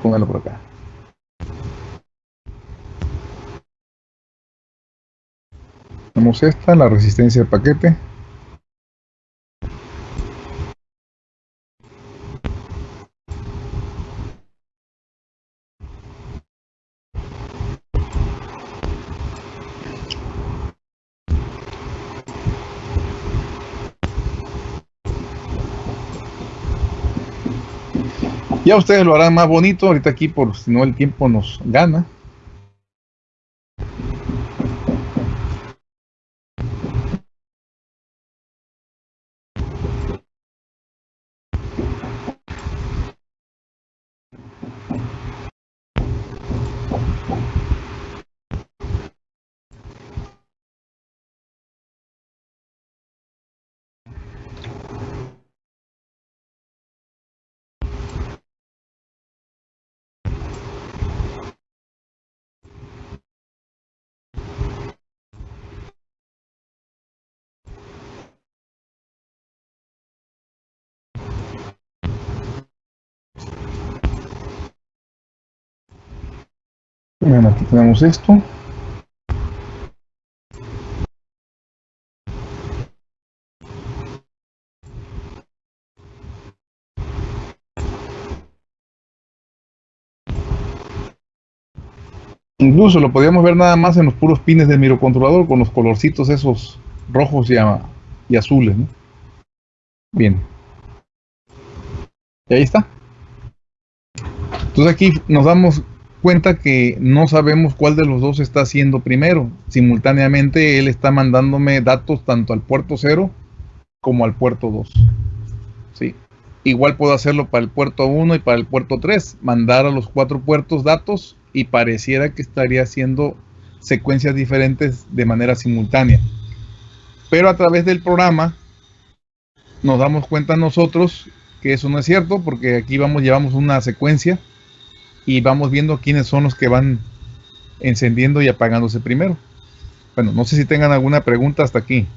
Póngalo por acá. Tenemos esta, la resistencia de paquete. Ya ustedes lo harán más bonito, ahorita aquí por si no el tiempo nos gana. Bueno, aquí tenemos esto. Incluso lo podíamos ver nada más en los puros pines del microcontrolador con los colorcitos esos rojos y, azules. Bien. Y ahí está. Entonces aquí nos damos cuenta que no sabemos cuál de los dos está haciendo primero. Simultáneamente él está mandándome datos tanto al puerto 0 como al puerto 2. ¿Sí? Igual puedo hacerlo para el puerto 1 y para el puerto 3, mandar a los cuatro puertos datos y pareciera que estaría haciendo secuencias diferentes de manera simultánea. Pero a través del programa nos damos cuenta nosotros que eso no es cierto porque aquí vamos llevamos una secuencia y vamos viendo quiénes son los que van encendiendo y apagándose primero. Bueno, no sé si tengan alguna pregunta hasta aquí.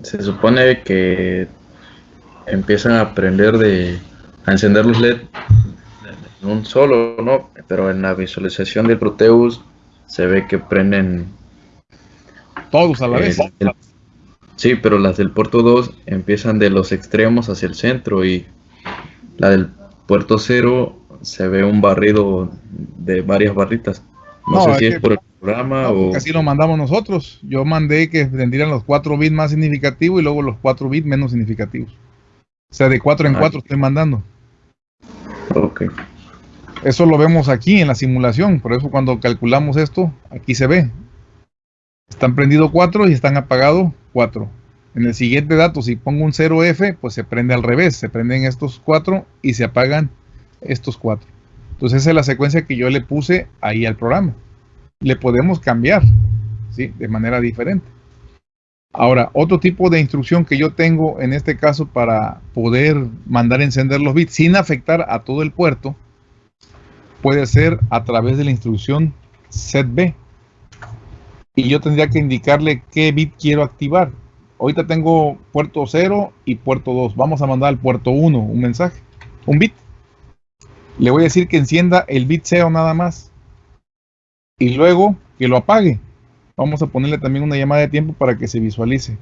Se supone que empiezan a aprender de a encender los LED en un solo, ¿no? Pero en la visualización del Proteus se ve que prenden Todos a la vez. el- sí, pero las del puerto 2 empiezan de los extremos hacia el centro y la del puerto 0 se ve un barrido de varias barritas. No, No, sé si es por el programa No, o así lo mandamos nosotros. Yo mandé que tendrían los 4 bits más significativos y luego los 4 bits menos significativos. O sea, de 4 en Ah. 4 estoy mandando. Ok. Eso lo vemos aquí en la simulación. Por eso cuando calculamos esto, aquí se ve. Están prendidos 4 y están apagados 4. En el siguiente dato, si pongo un 0F, pues se prende al revés. Se prenden estos 4 y se apagan estos 4. Entonces esa es la secuencia que yo le puse ahí al programa. Le podemos cambiar, ¿sí? De manera diferente. Ahora, otro tipo de instrucción que yo tengo en este caso para poder mandar encender los bits sin afectar a todo el puerto, puede ser a través de la instrucción setB. Y yo tendría que indicarle qué bit quiero activar. Ahorita tengo puerto 0 y puerto 2. Vamos a mandar al puerto 1 un mensaje, un bit. Le voy a decir que encienda el bit 0 nada más. Y luego que lo apague. Vamos a ponerle también una llamada de tiempo para que se visualice.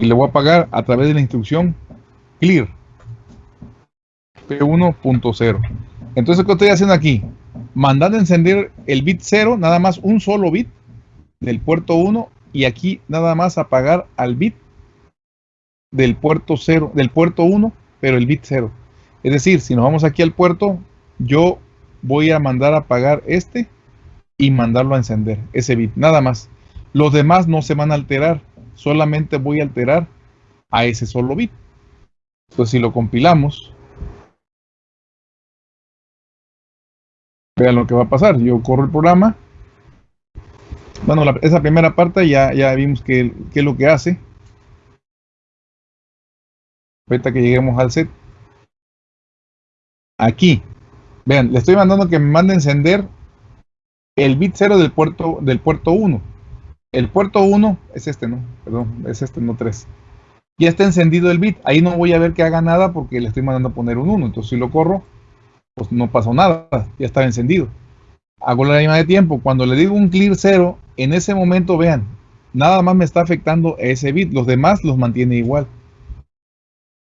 Y le voy a apagar a través de la instrucción clear. P1.0. Entonces, ¿qué estoy haciendo aquí? Mandando a encender el bit 0, nada más un solo bit del puerto 1 y aquí nada más apagar al bit del puerto 0, del puerto 1, pero el bit 0. Es decir, si nos vamos aquí al puerto, yo voy a mandar a apagar este y mandarlo a encender, ese bit, nada más. Los demás no se van a alterar, solamente voy a alterar a ese solo bit. Entonces, si lo compilamos, vean lo que va a pasar. Yo corro el programa. Bueno, la- esa primera parte ya, ya vimos qué es lo que hace. Ahorita que lleguemos al set. Aquí. Vean, le estoy mandando que me mande encender el bit 0 del puerto, del puerto 1. El puerto 1 es este, ¿no? Perdón, es este, no 3. Ya está encendido el bit. Ahí no voy a ver que haga nada porque le estoy mandando a poner un 1. Entonces, si lo corro, pues no pasó nada, ya estaba encendido. Hago la línea de tiempo, cuando le digo un clear cero, en ese momento vean, nada más me está afectando ese bit, los demás los mantiene igual.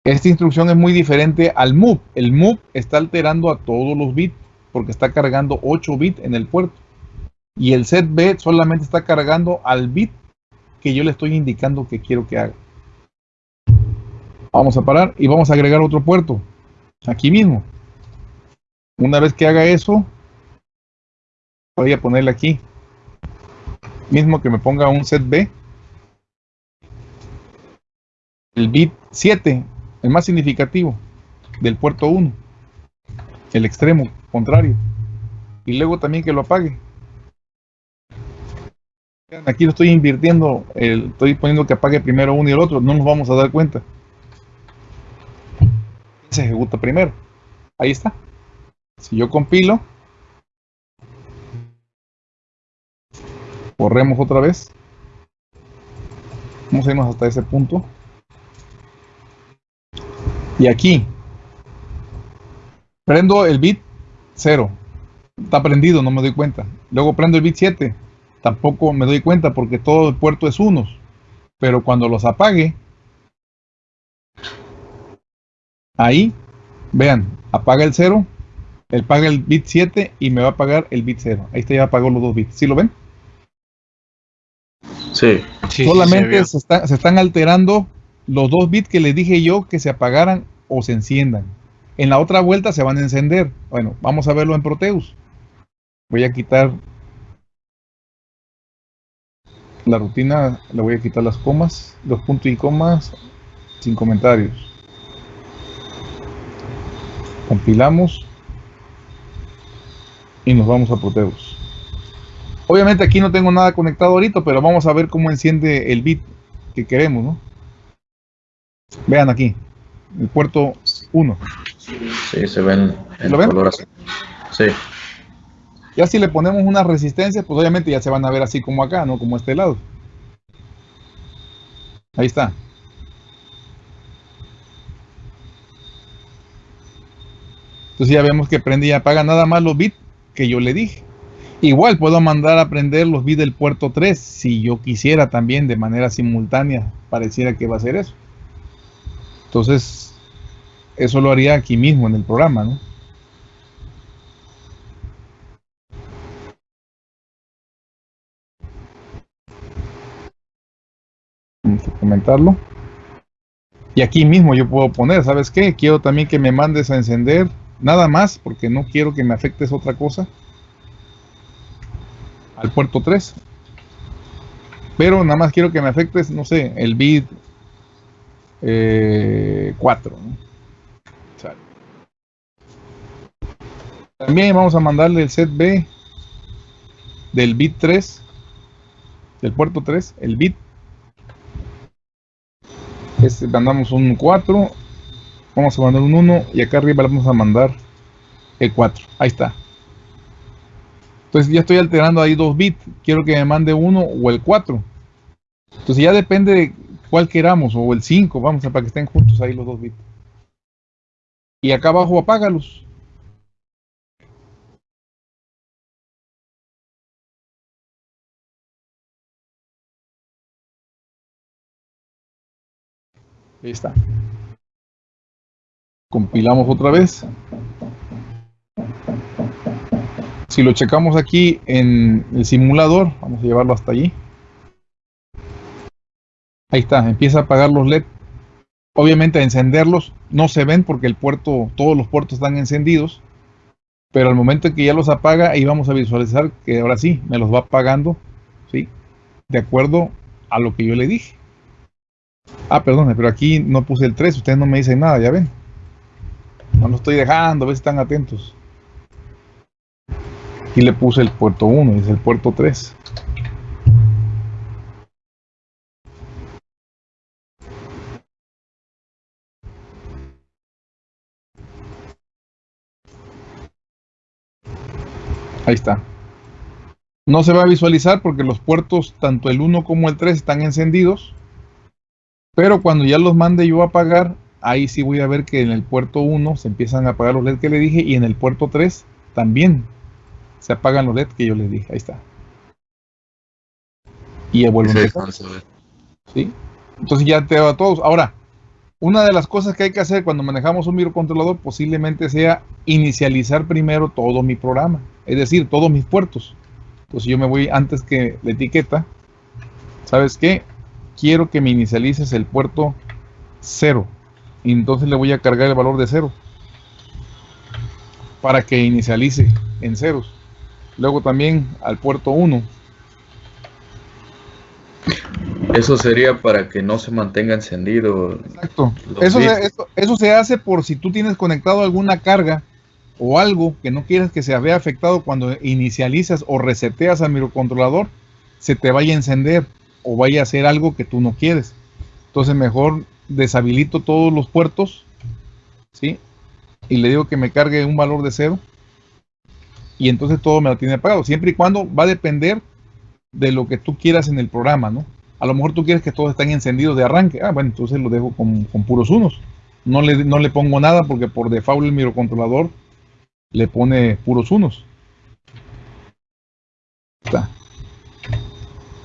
Esta instrucción es muy diferente al move. El move está alterando a todos los bits porque está cargando 8 bits en el puerto. Y el set B solamente está cargando al bit que yo le estoy indicando que quiero que haga. Vamos a parar y vamos a agregar otro puerto. Aquí mismo. Una vez que haga eso, voy a ponerle aquí. Mismo que me ponga un set B. El bit 7 el más significativo del puerto 1, el extremo contrario, y luego también que lo apague. Aquí lo estoy invirtiendo, estoy poniendo que apague primero uno y el otro, no nos vamos a dar cuenta. Se ejecuta primero. Ahí está. Si yo compilo, corremos otra vez. Vamos a hasta ese punto. Y aquí, prendo el bit 0. Está prendido, no me doy cuenta. Luego prendo el bit 7. Tampoco me doy cuenta porque todo el puerto es unos. Pero cuando los apague, ahí, vean, apaga el 0, él paga el bit 7 y me va a apagar el bit 0. Ahí está, ya apagó los dos bits. ¿Sí lo ven? Sí. Solamente se, se están alterando los dos bits que les dije yo que se apagaran o se enciendan. En la otra vuelta se van a encender. Bueno, vamos a verlo en Proteus. Voy a quitar la rutina, le voy a quitar las comas, los puntos y comas sin comentarios. Compilamos y nos vamos a Proteus. Obviamente aquí no tengo nada conectado ahorita, pero vamos a ver cómo enciende el bit que queremos, ¿no? Vean aquí, el puerto 1. Sí, se ven en ¿Lo ven? color azul. Sí. Ya si le ponemos una resistencia, pues obviamente ya se van a ver así como acá, no como este lado. Ahí está. Entonces ya vemos que prende y apaga nada más los bits que yo le dije. Igual puedo mandar a prender los bits del puerto 3 si yo quisiera también de manera simultánea. Pareciera que va a ser eso. Entonces, eso lo haría aquí mismo en el programa, ¿no? Vamos a comentarlo. Y aquí mismo yo puedo poner, ¿sabes qué? Quiero también que me mandes a encender, nada más, porque no quiero que me afectes otra cosa. Al puerto 3. Pero nada más quiero que me afectes, no sé, el bit 4. Eh, También vamos a mandarle el set B del bit 3, del puerto 3, el bit. Este, mandamos un 4, vamos a mandar un 1 y acá arriba vamos a mandar el 4. Ahí está. Entonces ya estoy alterando ahí dos bits. Quiero que me mande uno o el 4. Entonces ya depende de cuál queramos, o el 5, vamos a para que estén juntos ahí los dos bits. Y acá abajo apágalos. Ahí está. Compilamos otra vez. Si lo checamos aquí en el simulador, vamos a llevarlo hasta allí. Ahí está, empieza a apagar los LED. Obviamente a encenderlos no se ven porque el puerto, todos los puertos están encendidos. Pero al momento en que ya los apaga, ahí vamos a visualizar que ahora sí, me los va apagando, ¿sí? De acuerdo a lo que yo le dije. Ah, perdón, pero aquí no puse el 3, ustedes no me dicen nada, ya ven. No lo estoy dejando, a ver si están atentos. Aquí le puse el puerto 1, es el puerto 3. Ahí está. No se va a visualizar porque los puertos, tanto el 1 como el 3, están encendidos. Pero cuando ya los mande yo a apagar, ahí sí voy a ver que en el puerto 1 se empiezan a apagar los LED que le dije y en el puerto 3 también se apagan los LED que yo les dije. Ahí está. Y a Sí, a. ¿sí? Entonces ya te va a todos. Ahora, una de las cosas que hay que hacer cuando manejamos un microcontrolador posiblemente sea inicializar primero todo mi programa, es decir, todos mis puertos. Entonces yo me voy antes que la etiqueta, ¿sabes qué? Quiero que me inicialices el puerto 0. Y entonces le voy a cargar el valor de 0 para que inicialice en ceros. Luego también al puerto 1. Eso sería para que no se mantenga encendido. Exacto. Eso se, eso, eso se hace por si tú tienes conectado alguna carga o algo que no quieres que se vea afectado cuando inicializas o reseteas al microcontrolador, se te vaya a encender o vaya a hacer algo que tú no quieres. Entonces mejor deshabilito todos los puertos, ¿sí? Y le digo que me cargue un valor de cero y entonces todo me lo tiene apagado, siempre y cuando va a depender de lo que tú quieras en el programa, ¿no? A lo mejor tú quieres que todos estén encendidos de arranque. Ah, bueno, entonces lo dejo con, puros unos. No le, no le pongo nada porque por default el microcontrolador le pone puros unos.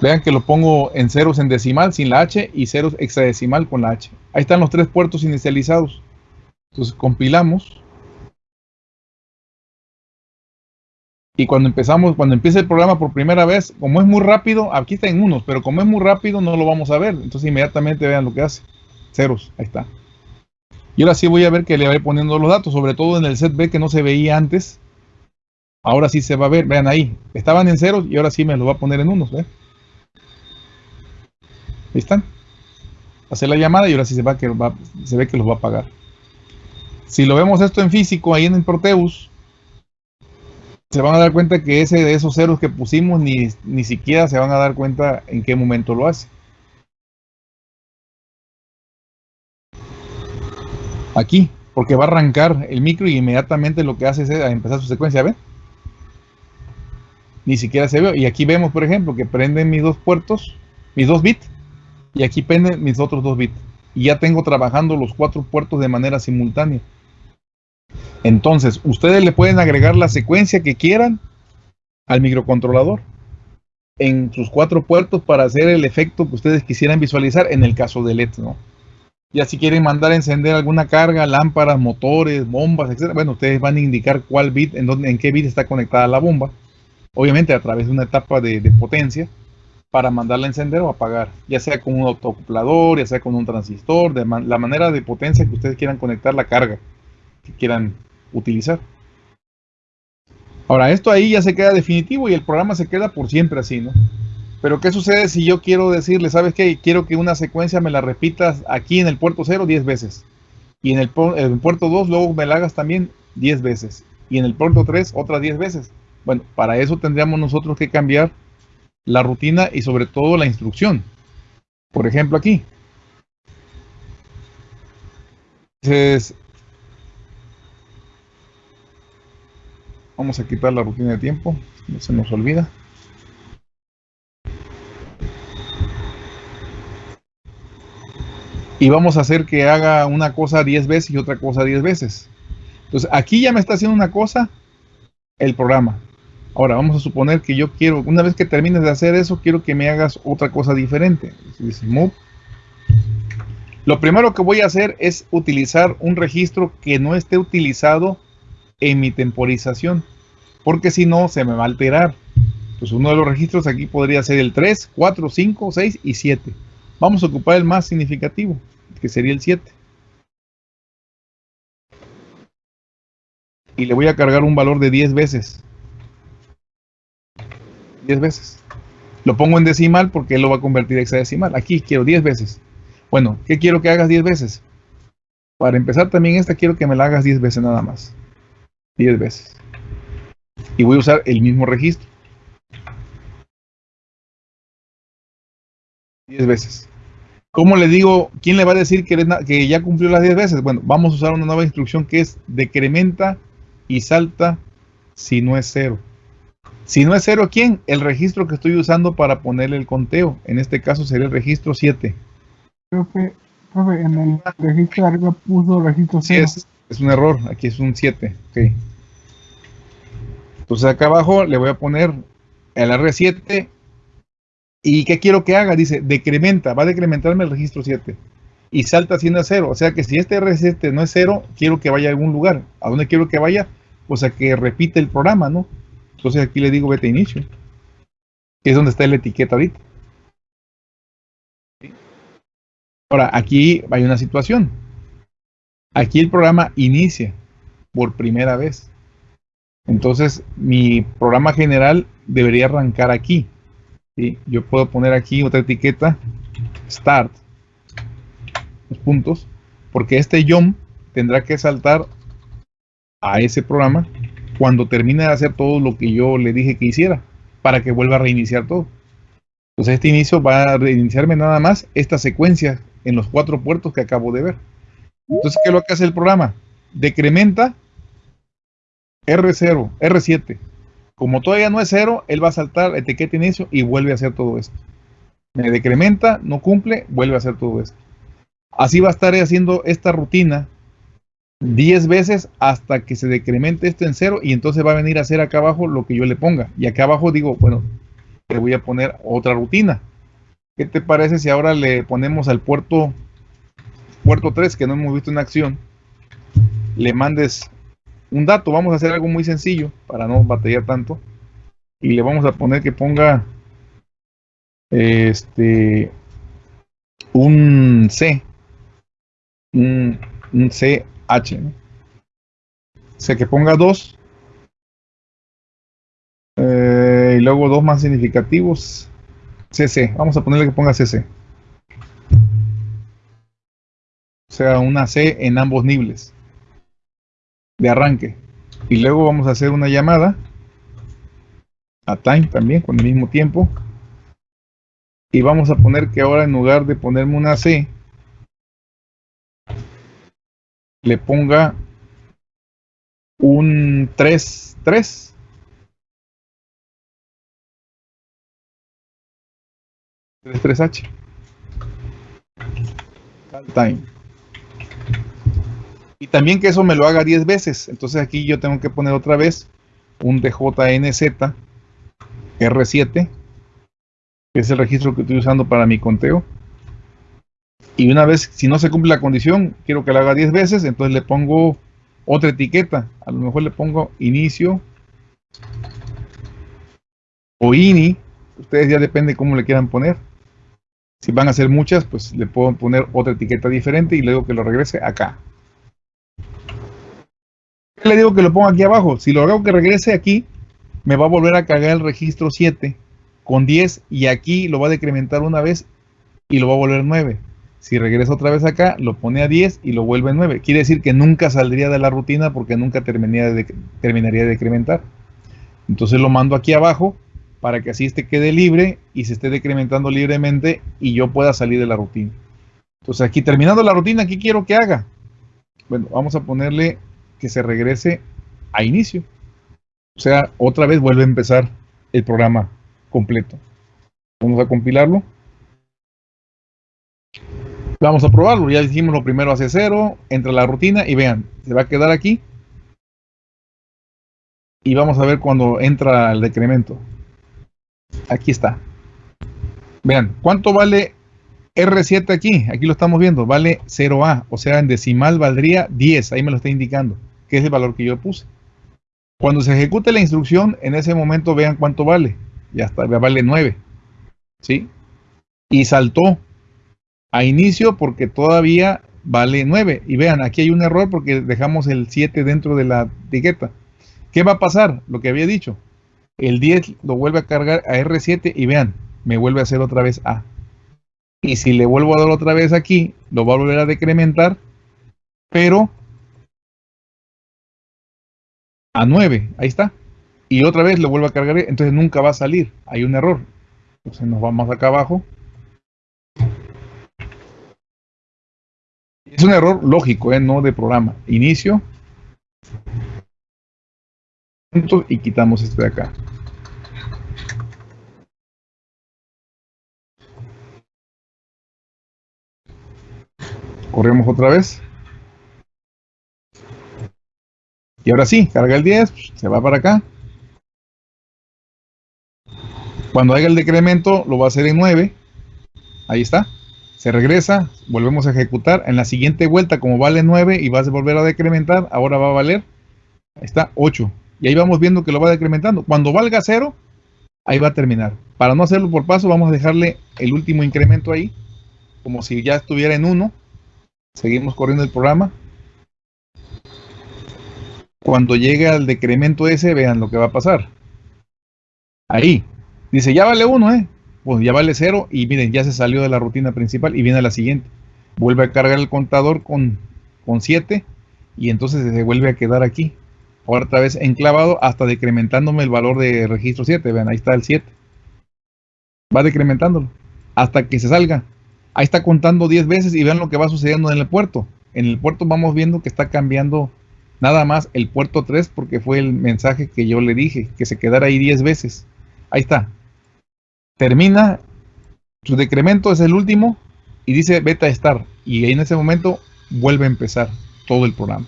Vean que lo pongo en ceros en decimal sin la H y ceros hexadecimal con la H. Ahí están los tres puertos inicializados. Entonces compilamos. Y cuando empezamos, cuando empieza el programa por primera vez, como es muy rápido, aquí está en unos, pero como es muy rápido no lo vamos a ver. Entonces inmediatamente vean lo que hace. Ceros, ahí está. Y ahora sí voy a ver que le voy poniendo los datos, sobre todo en el set B que no se veía antes. Ahora sí se va a ver, vean ahí. Estaban en ceros y ahora sí me los va a poner en unos, ¿ve? Ahí están. Hace la llamada y ahora sí se, va que va- se ve que los va a pagar. Si lo vemos esto en físico, ahí en el Proteus, se van a dar cuenta que ese de esos ceros que pusimos ni, ni siquiera se van a dar cuenta en qué momento lo hace. Aquí, porque va a arrancar el micro y inmediatamente lo que hace es a empezar su secuencia, ¿ven? Ni siquiera se ve. Y aquí vemos, por ejemplo, que prenden mis dos puertos, mis dos bits, y aquí prenden mis otros dos bits. Y ya tengo trabajando los cuatro puertos de manera simultánea. Entonces, ustedes le pueden agregar la secuencia que quieran al microcontrolador en sus cuatro puertos para hacer el efecto que ustedes quisieran visualizar en el caso de LED, ¿no? Ya si quieren mandar a encender alguna carga, lámparas, motores, bombas, etc. Bueno, ustedes van a indicar cuál bit, en, dónde, en qué bit está conectada la bomba. Obviamente a través de una etapa de potencia para mandarla a encender o apagar. Ya sea con un autoacoplador, ya sea con un transistor, de la manera de potencia que ustedes quieran conectar la carga que quieran utilizar. Ahora, esto ahí ya se queda definitivo y el programa se queda por siempre así, ¿no? Pero ¿qué sucede si yo quiero decirle, sabes qué? Quiero que una secuencia me la repitas aquí en el puerto 0 10 veces. Y en el, el puerto 2 luego me la hagas también 10 veces. Y en el puerto 3 otras 10 veces. Bueno, para eso tendríamos nosotros que cambiar la rutina y sobre todo la instrucción. Por ejemplo aquí. Vamos a quitar la rutina de tiempo, no se nos olvida. Y vamos a hacer que haga una cosa 10 veces y otra cosa 10 veces. Entonces, aquí ya me está haciendo una cosa el programa. Ahora, vamos a suponer que yo quiero, una vez que termines de hacer eso, quiero que me hagas otra cosa diferente. Dice move. Lo primero que voy a hacer es utilizar un registro que no esté utilizado en mi temporización, porque si no se me va a alterar. Pues uno de los registros aquí podría ser el 3, 4, 5, 6 y 7. Vamos a ocupar el más significativo, que sería el 7. Y le voy a cargar un valor de 10 veces. 10 veces. Lo pongo en decimal porque él lo va a convertir a hexadecimal. Aquí quiero 10 veces. Bueno, ¿qué quiero que hagas 10 veces? Para empezar también esta quiero que me la hagas 10 veces nada más. 10 veces. Y voy a usar el mismo registro. 10 veces. ¿Cómo le digo? ¿Quién le va a decir que, que ya cumplió las 10 veces? Bueno, vamos a usar una nueva instrucción que es decrementa y salta si no es cero. Si no es cero, ¿quién? El registro que estoy usando para ponerle el conteo. En este caso sería el registro 7. Profe, Profe, en el registro de arriba puso registro Sí, 0. es, es un error. Aquí es un 7. ok. Entonces acá abajo le voy a poner el R7. ¿Y qué quiero que haga? Dice, decrementa, va a decrementarme el registro 7. Y salta haciendo a 0. O sea que si este R7 no es 0, quiero que vaya a algún lugar. ¿A dónde quiero que vaya? Pues a que repite el programa, ¿no? Entonces aquí le digo vete a inicio. Es donde está la etiqueta ahorita. Ahora, aquí hay una situación. Aquí el programa inicia por primera vez. Entonces, mi programa general debería arrancar aquí. ¿sí? Yo puedo poner aquí otra etiqueta, Start, los puntos, porque este jump tendrá que saltar a ese programa cuando termine de hacer todo lo que yo le dije que hiciera, para que vuelva a reiniciar todo. Entonces, este inicio va a reiniciarme nada más esta secuencia en los cuatro puertos que acabo de ver. Entonces, ¿qué es lo que hace el programa? Decrementa R0, R7. Como todavía no es 0, él va a saltar etiqueta inicio y vuelve a hacer todo esto. Me decrementa, no cumple, vuelve a hacer todo esto. Así va a estar haciendo esta rutina 10 veces hasta que se decremente esto en 0 y entonces va a venir a hacer acá abajo lo que yo le ponga. Y acá abajo digo, bueno, le voy a poner otra rutina. ¿Qué te parece si ahora le ponemos al puerto puerto 3 que no hemos visto en acción? Le mandes un dato. Vamos a hacer algo muy sencillo para no batallar tanto. Y le vamos a poner que ponga este un C. Un, un CH. ¿no? Sea que ponga 2. Eh, y luego dos más significativos. CC. Vamos a ponerle que ponga CC. O sea, una C en ambos niveles de arranque. Y luego vamos a hacer una llamada a time también con el mismo tiempo. Y vamos a poner que ahora en lugar de ponerme una C, le ponga un 3, 3. tres h. Time. Y también que eso me lo haga 10 veces. Entonces aquí yo tengo que poner otra vez un DJNZ R7 que es el registro que estoy usando para mi conteo y una vez si no se cumple la condición quiero que lo haga 10 veces entonces le pongo otra etiqueta a lo mejor le pongo inicio o ini ustedes ya depende cómo le quieran poner si van a hacer muchas, pues le puedo poner otra etiqueta diferente y le digo que lo regrese acá. Le digo que lo ponga aquí abajo. Si lo hago que regrese aquí, me va a volver a cargar el registro 7 con 10 y aquí lo va a decrementar una vez y lo va a volver 9. Si regresa otra vez acá, lo pone a 10 y lo vuelve 9. Quiere decir que nunca saldría de la rutina porque nunca terminaría de, terminaría de decrementar. Entonces lo mando aquí abajo para que así este quede libre y se esté decrementando libremente y yo pueda salir de la rutina. Entonces aquí terminando la rutina, ¿qué quiero que haga? Bueno, vamos a ponerle que se regrese a inicio. O sea, otra vez vuelve a empezar el programa completo. Vamos a compilarlo. Vamos a probarlo. Ya dijimos lo primero hace cero, entra la rutina y vean, se va a quedar aquí. Y vamos a ver cuando entra el decremento. Aquí está. Vean, ¿cuánto vale R7 aquí? Aquí lo estamos viendo, vale 0A, o sea, en decimal valdría 10, ahí me lo está indicando, que es el valor que yo puse. Cuando se ejecute la instrucción, en ese momento vean cuánto vale. Ya está, ya vale 9. ¿Sí? Y saltó a inicio porque todavía vale 9. Y vean, aquí hay un error porque dejamos el 7 dentro de la etiqueta. ¿Qué va a pasar? Lo que había dicho el 10 lo vuelve a cargar a R7 y vean, me vuelve a hacer otra vez A. Y si le vuelvo a dar otra vez aquí, lo va a volver a decrementar, pero a 9, ahí está. Y otra vez lo vuelvo a cargar, entonces nunca va a salir, hay un error. Entonces nos vamos acá abajo. Es un error lógico, ¿eh? no de programa. Inicio y quitamos este de acá. Corremos otra vez. Y ahora sí, carga el 10, se va para acá. Cuando haga el decremento, lo va a hacer en 9. Ahí está. Se regresa, volvemos a ejecutar. En la siguiente vuelta, como vale 9 y vas a volver a decrementar, ahora va a valer, está, 8. Y ahí vamos viendo que lo va decrementando. Cuando valga 0, ahí va a terminar. Para no hacerlo por paso, vamos a dejarle el último incremento ahí, como si ya estuviera en 1. Seguimos corriendo el programa. Cuando llegue al decremento ese, vean lo que va a pasar. Ahí. Dice, ya vale 1, ¿eh? Pues ya vale 0 y miren, ya se salió de la rutina principal y viene la siguiente. Vuelve a cargar el contador con 7 y entonces se vuelve a quedar aquí. Ahora otra vez enclavado hasta decrementándome el valor de registro 7. Vean, ahí está el 7. Va decrementándolo hasta que se salga. Ahí está contando 10 veces y vean lo que va sucediendo en el puerto. En el puerto vamos viendo que está cambiando nada más el puerto 3 porque fue el mensaje que yo le dije, que se quedara ahí 10 veces. Ahí está. Termina, su decremento es el último y dice beta estar. Y en ese momento vuelve a empezar todo el programa.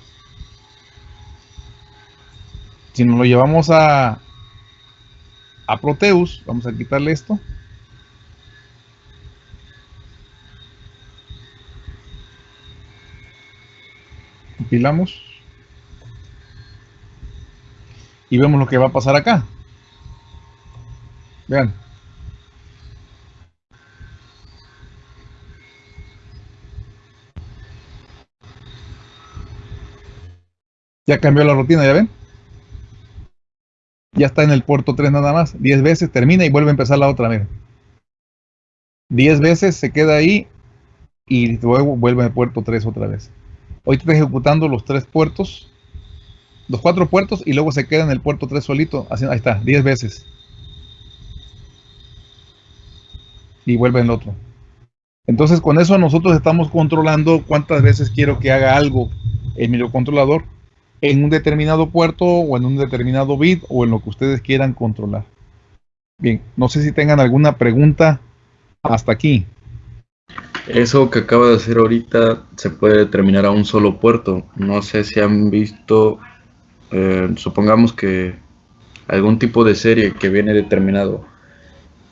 Si nos lo llevamos a, a Proteus, vamos a quitarle esto. Compilamos. Y vemos lo que va a pasar acá. Vean. Ya cambió la rutina, ¿ya ven? Ya está en el puerto 3 nada más. 10 veces termina y vuelve a empezar la otra, vez. 10 veces se queda ahí y luego vuelve al puerto 3 otra vez. Hoy está ejecutando los tres puertos, los cuatro puertos y luego se queda en el puerto 3 solito. ahí está, 10 veces. Y vuelve el otro. Entonces con eso nosotros estamos controlando cuántas veces quiero que haga algo el microcontrolador en un determinado puerto o en un determinado bit o en lo que ustedes quieran controlar. Bien, no sé si tengan alguna pregunta hasta aquí. Eso que acaba de hacer ahorita se puede determinar a un solo puerto. No sé si han visto, eh, supongamos que algún tipo de serie que viene determinado.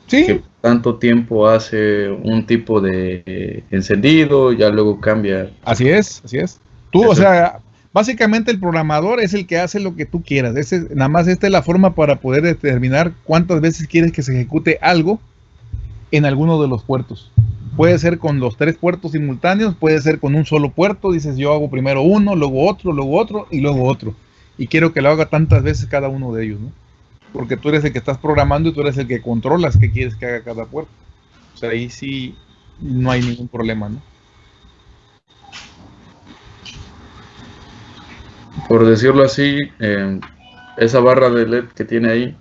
Sí. Que tanto tiempo hace un tipo de encendido, ya luego cambia. Así es, así es. Tú, o sea, Básicamente el programador es el que hace lo que tú quieras. nada más esta es la forma para poder determinar cuántas veces quieres que se ejecute algo en alguno de los puertos. Puede ser con los tres puertos simultáneos, puede ser con un solo puerto. Dices yo hago primero uno, luego otro, luego otro y luego otro. Y quiero que lo haga tantas veces cada uno de ellos, ¿no? Porque tú eres el que estás programando y tú eres el que controlas qué quieres que haga cada puerto. O sea, ahí sí no hay ningún problema, ¿no? Por decirlo así, eh, esa barra de LED que tiene ahí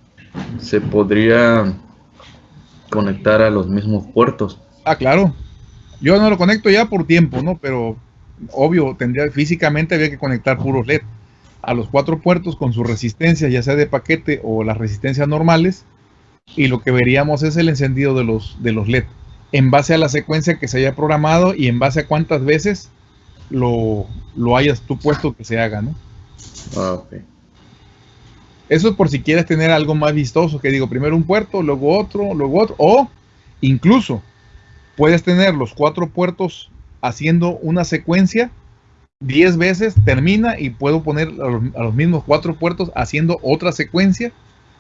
se podría conectar a los mismos puertos. Ah, claro. Yo no lo conecto ya por tiempo, ¿no? Pero obvio, tendría físicamente había que conectar puros LED a los cuatro puertos con su resistencia, ya sea de paquete o las resistencias normales, y lo que veríamos es el encendido de los, de los LED, en base a la secuencia que se haya programado y en base a cuántas veces lo, lo hayas tú puesto que se haga, ¿no? Ah, Eso es por si quieres tener algo más vistoso, que digo, primero un puerto, luego otro, luego otro, o incluso puedes tener los cuatro puertos haciendo una secuencia 10 veces, termina y puedo poner a los, mismos cuatro puertos haciendo otra secuencia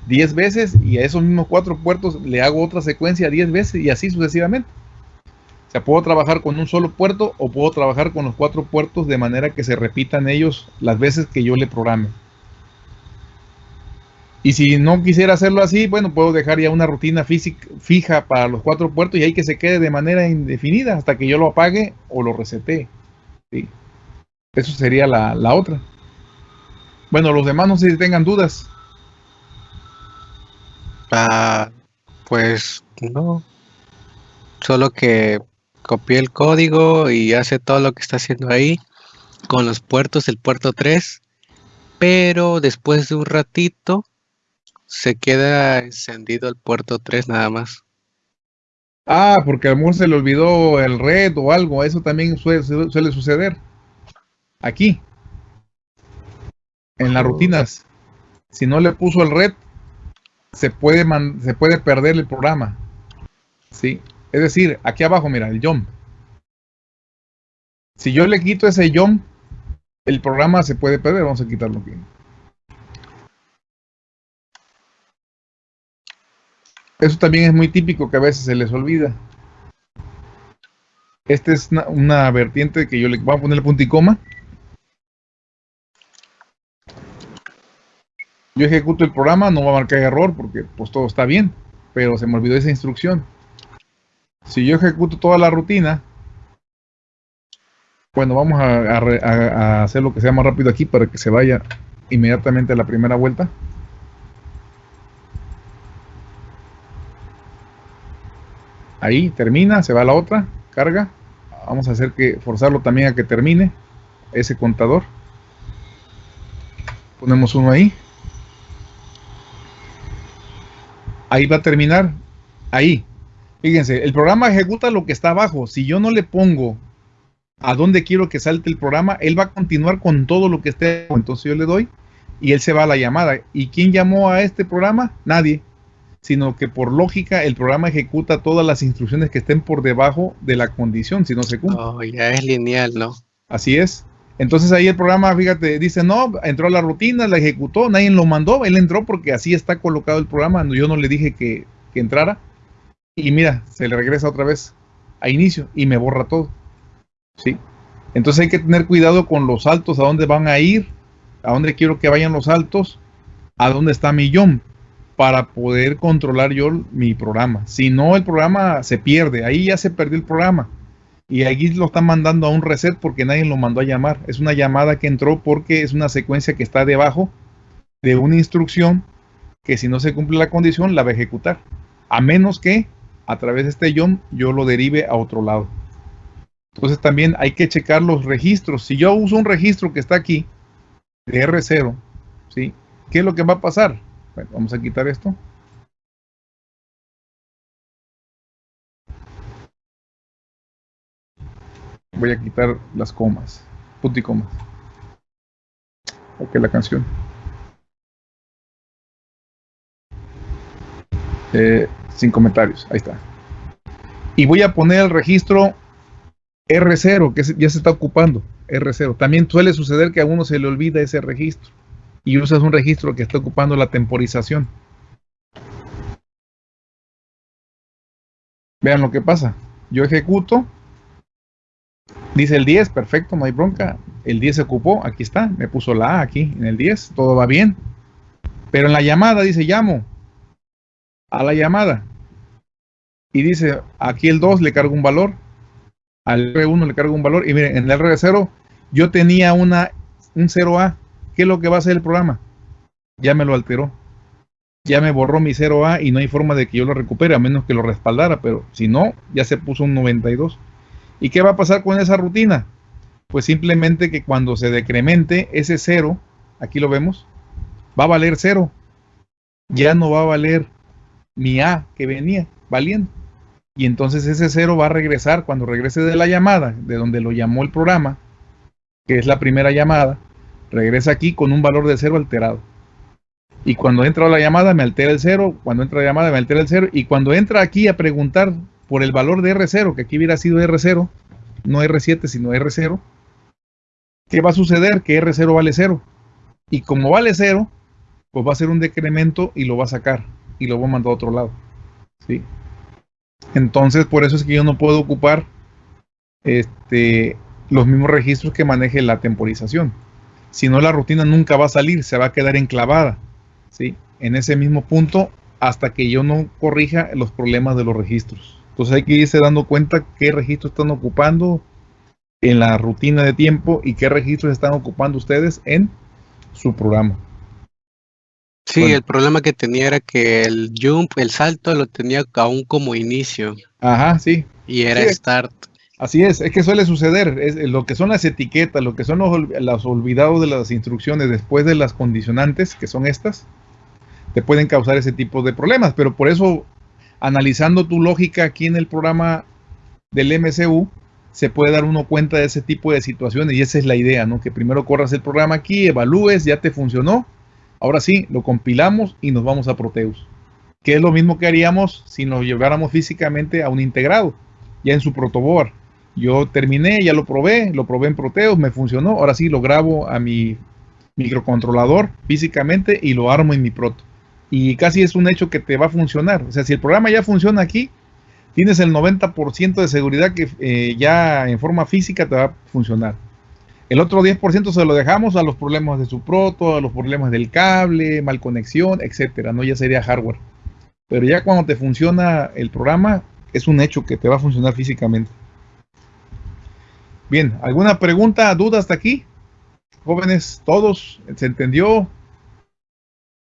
10 veces y a esos mismos cuatro puertos le hago otra secuencia 10 veces y así sucesivamente. O sea, puedo trabajar con un solo puerto o puedo trabajar con los cuatro puertos de manera que se repitan ellos las veces que yo le programe. Y si no quisiera hacerlo así, bueno, puedo dejar ya una rutina física, fija para los cuatro puertos y ahí que se quede de manera indefinida hasta que yo lo apague o lo resete. ¿sí? Eso sería la, la otra. Bueno, los demás no sé si tengan dudas. Ah, pues no. Solo que copia el código y hace todo lo que está haciendo ahí con los puertos del puerto 3, pero después de un ratito se queda encendido el puerto 3 nada más. Ah, porque a lo mejor se le olvidó el red o algo, eso también suele, suele suceder. Aquí, en las rutinas, si no le puso el red, se puede, man- se puede perder el programa. ¿Sí? Es decir, aquí abajo, mira, el jump. Si yo le quito ese jump, el programa se puede perder. Vamos a quitarlo aquí. Eso también es muy típico que a veces se les olvida. Esta es una, vertiente que yo le voy a poner el punto y coma. Yo ejecuto el programa, no va a marcar error porque pues todo está bien, pero se me olvidó esa instrucción. Si yo ejecuto toda la rutina, bueno, vamos a, hacer lo que sea más rápido aquí para que se vaya inmediatamente a la primera vuelta. Ahí termina, se va a la otra, carga. Vamos a hacer que forzarlo también a que termine ese contador. Ponemos uno ahí. Ahí va a terminar. Ahí. Fíjense, el programa ejecuta lo que está abajo. Si yo no le pongo a dónde quiero que salte el programa, él va a continuar con todo lo que esté. abajo. Entonces yo le doy y él se va a la llamada. ¿Y quién llamó a este programa? Nadie. Sino que por lógica el programa ejecuta todas las instrucciones que estén por debajo de la condición, si no se cumple. Oh, ya es lineal, ¿no? Así es. Entonces ahí el programa, fíjate, dice, no, entró a la rutina, la ejecutó, nadie lo mandó, él entró porque así está colocado el programa, yo no le dije que, que entrara. Y mira, se le regresa otra vez a inicio y me borra todo. ¿Sí? Entonces hay que tener cuidado con los saltos, a dónde van a ir, a dónde quiero que vayan los saltos, a dónde está mi para poder controlar yo mi programa. Si no, el programa se pierde, ahí ya se perdió el programa. Y aquí lo están mandando a un reset porque nadie lo mandó a llamar. Es una llamada que entró porque es una secuencia que está debajo de una instrucción que si no se cumple la condición la va a ejecutar. A menos que a través de este jump yo lo derive a otro lado. Entonces también hay que checar los registros. Si yo uso un registro que está aquí de R0, ¿sí? ¿qué es lo que va a pasar? Bueno, vamos a quitar esto. Voy a quitar las comas, punto y comas. Ok, la canción. Eh, sin comentarios, ahí está. Y voy a poner el registro R0, que ya se está ocupando. R0. También suele suceder que a uno se le olvida ese registro y usas un registro que está ocupando la temporización. Vean lo que pasa. Yo ejecuto. Dice el 10, perfecto, no hay bronca. El 10 se ocupó, aquí está, me puso la A aquí en el 10, todo va bien. Pero en la llamada dice llamo a la llamada. Y dice, aquí el 2 le cargo un valor, al R1 le cargo un valor. Y miren, en el R0 yo tenía una, un 0A. ¿Qué es lo que va a hacer el programa? Ya me lo alteró. Ya me borró mi 0A y no hay forma de que yo lo recupere a menos que lo respaldara. Pero si no, ya se puso un 92. ¿Y qué va a pasar con esa rutina? Pues simplemente que cuando se decremente ese 0, aquí lo vemos, va a valer 0. Ya no va a valer mi A que venía valiendo. Y entonces ese 0 va a regresar cuando regrese de la llamada, de donde lo llamó el programa, que es la primera llamada, regresa aquí con un valor de 0 alterado. Y cuando entra la llamada me altera el 0, cuando entra la llamada me altera el 0, y cuando entra aquí a preguntar por el valor de R0, que aquí hubiera sido R0, no R7 sino R0, ¿qué va a suceder? Que R0 vale 0. Y como vale 0, pues va a ser un decremento y lo va a sacar y lo va a mandar a otro lado. ¿sí? Entonces, por eso es que yo no puedo ocupar este, los mismos registros que maneje la temporización. Si no, la rutina nunca va a salir, se va a quedar enclavada ¿sí? en ese mismo punto hasta que yo no corrija los problemas de los registros. Entonces hay que irse dando cuenta qué registros están ocupando en la rutina de tiempo y qué registros están ocupando ustedes en su programa. Sí, Bueno. el problema que tenía era que el jump, el salto, lo tenía aún como inicio Ajá, sí, y era Sí. start. Así es, es que suele suceder, es lo que son las etiquetas, lo que son los, los olvidados de las instrucciones después de las condicionantes, que son estas, te pueden causar ese tipo de problemas, pero por eso analizando tu lógica aquí en el programa del MCU, se puede dar uno cuenta de ese tipo de situaciones y esa es la idea, ¿no? Que primero corras el programa aquí, evalúes, ya te funcionó, ahora sí, lo compilamos y nos vamos a Proteus. Que es lo mismo que haríamos si nos lleváramos físicamente a un integrado, ya en su protoboard. Yo terminé, ya lo probé, lo probé en Proteus, me funcionó, ahora sí lo grabo a mi microcontrolador físicamente y lo armo en mi proto. Y casi es un hecho que te va a funcionar. O sea, si el programa ya funciona aquí, tienes el 90% de seguridad que eh, ya en forma física te va a funcionar. El otro 10% se lo dejamos a los problemas de su proto, a los problemas del cable, mal conexión, etcétera, ¿no? Ya sería hardware. Pero ya cuando te funciona el programa, es un hecho que te va a funcionar físicamente. Bien, ¿alguna pregunta, duda hasta aquí? Jóvenes, todos, ¿se entendió?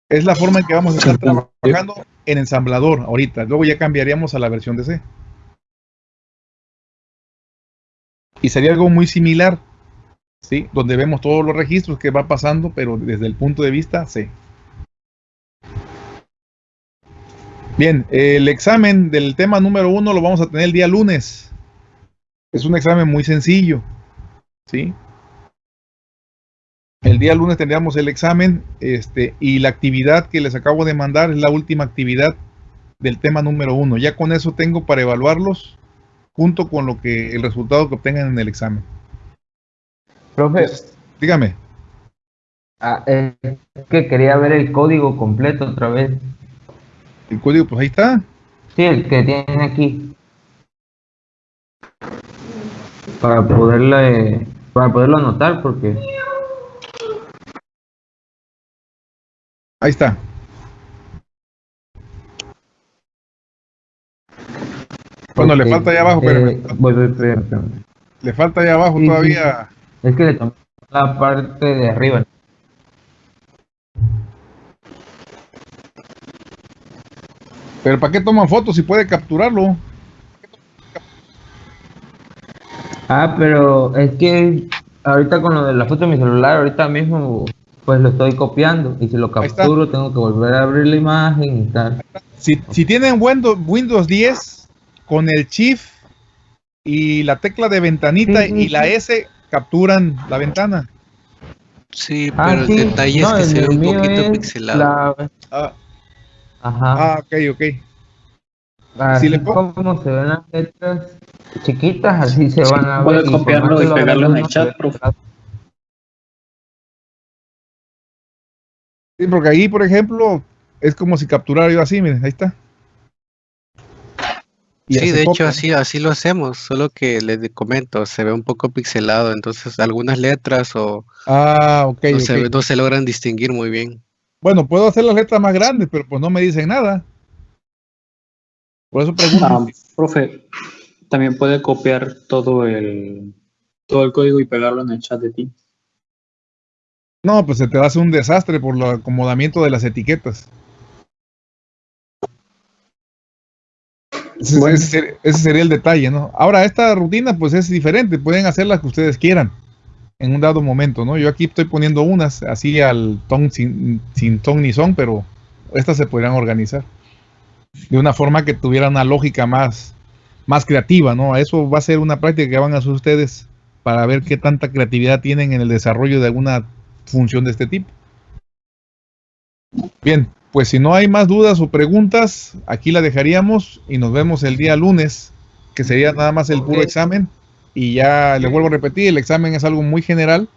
Es la forma en que vamos a estar trabajando en ensamblador ahorita. Luego ya cambiaríamos a la versión de C. Y sería algo muy similar, ¿sí? Donde vemos todos los registros que va pasando, pero desde el punto de vista C. Bien, el examen del tema número uno lo vamos a tener el día lunes. Es un examen muy sencillo, ¿sí? El día lunes tendríamos el examen este, y la actividad que les acabo de mandar es la última actividad del tema número uno. Ya con eso tengo para evaluarlos junto con lo que el resultado que obtengan en el examen. Profe, Dígame. ah, es que quería ver el código completo otra vez. El código, pues ahí está. Sí, el que tiene aquí. Para poderla, eh, para poderlo anotar, porque Ahí está. Bueno, le falta allá abajo, pero eh, voy, voy, espérame, espérame. le falta allá abajo Sí, sí. Es que le tomé la parte de arriba. Pero ¿para qué toman fotos si puede capturarlo? Ah, pero es que ahorita con lo de la foto de mi celular, ahorita mismo pues lo estoy copiando y si lo capturo tengo que volver a abrir la imagen y tal. Si, si tienen Windows, Windows 10 con el Shift y la tecla de ventanita Sí, sí, y la. S capturan la ventana. Sí, Ah, pero sí, el detalle no, es que se ve un poquito pixelado. la- Ah, Ajá. ah, ok, ok. Así si le pongo- como se ven las letras chiquitas, así se van a ver. por copiarlo y lo pegarlo en el chat, profe. Sí, porque ahí, por ejemplo, es como si capturara yo así, miren, ahí está. Y Sí, de hecho así, así lo hacemos, solo que les comento, se ve un poco pixelado, entonces algunas letras o Ah, ok, no, se, no se logran distinguir muy bien. Bueno, puedo hacer las letras más grandes, pero pues no me dicen nada. Por eso pregunto. Ah, profe, también puede copiar todo el todo el código y pegarlo en el chat de ti. No, pues se te hace un desastre por el acomodamiento de las etiquetas. Ese, Bueno. ese ser- ese sería el detalle, ¿no? Ahora, esta rutina, pues es diferente. Pueden hacer las que ustedes quieran en un dado momento, ¿no? Yo aquí estoy poniendo unas así al ton sin, sin ton ni son, pero estas se podrían organizar de una forma que tuviera una lógica más, más creativa, ¿no? Eso va a ser una práctica que van a hacer ustedes para ver qué tanta creatividad tienen en el desarrollo de alguna función de este tipo. Bien, pues si no hay más dudas o preguntas, aquí la dejaríamos y nos vemos el día lunes, que sería nada más el puro examen. Y ya le vuelvo a repetir, el examen es algo muy general,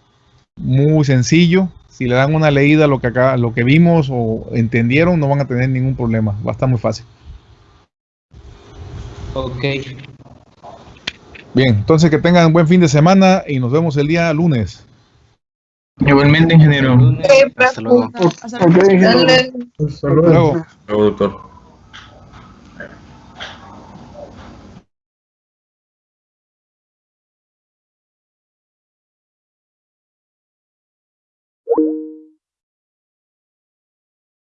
muy sencillo. Si le dan una leída a lo que acá, lo que vimos o entendieron, no van a tener ningún problema. Va a estar muy fácil. Ok. Bien, entonces que tengan buen fin de semana y nos vemos el día lunes. Igualmente, ingeniero. Hasta luego. Ok, ingeniero. Hasta luego. Luego. Luego, doctor.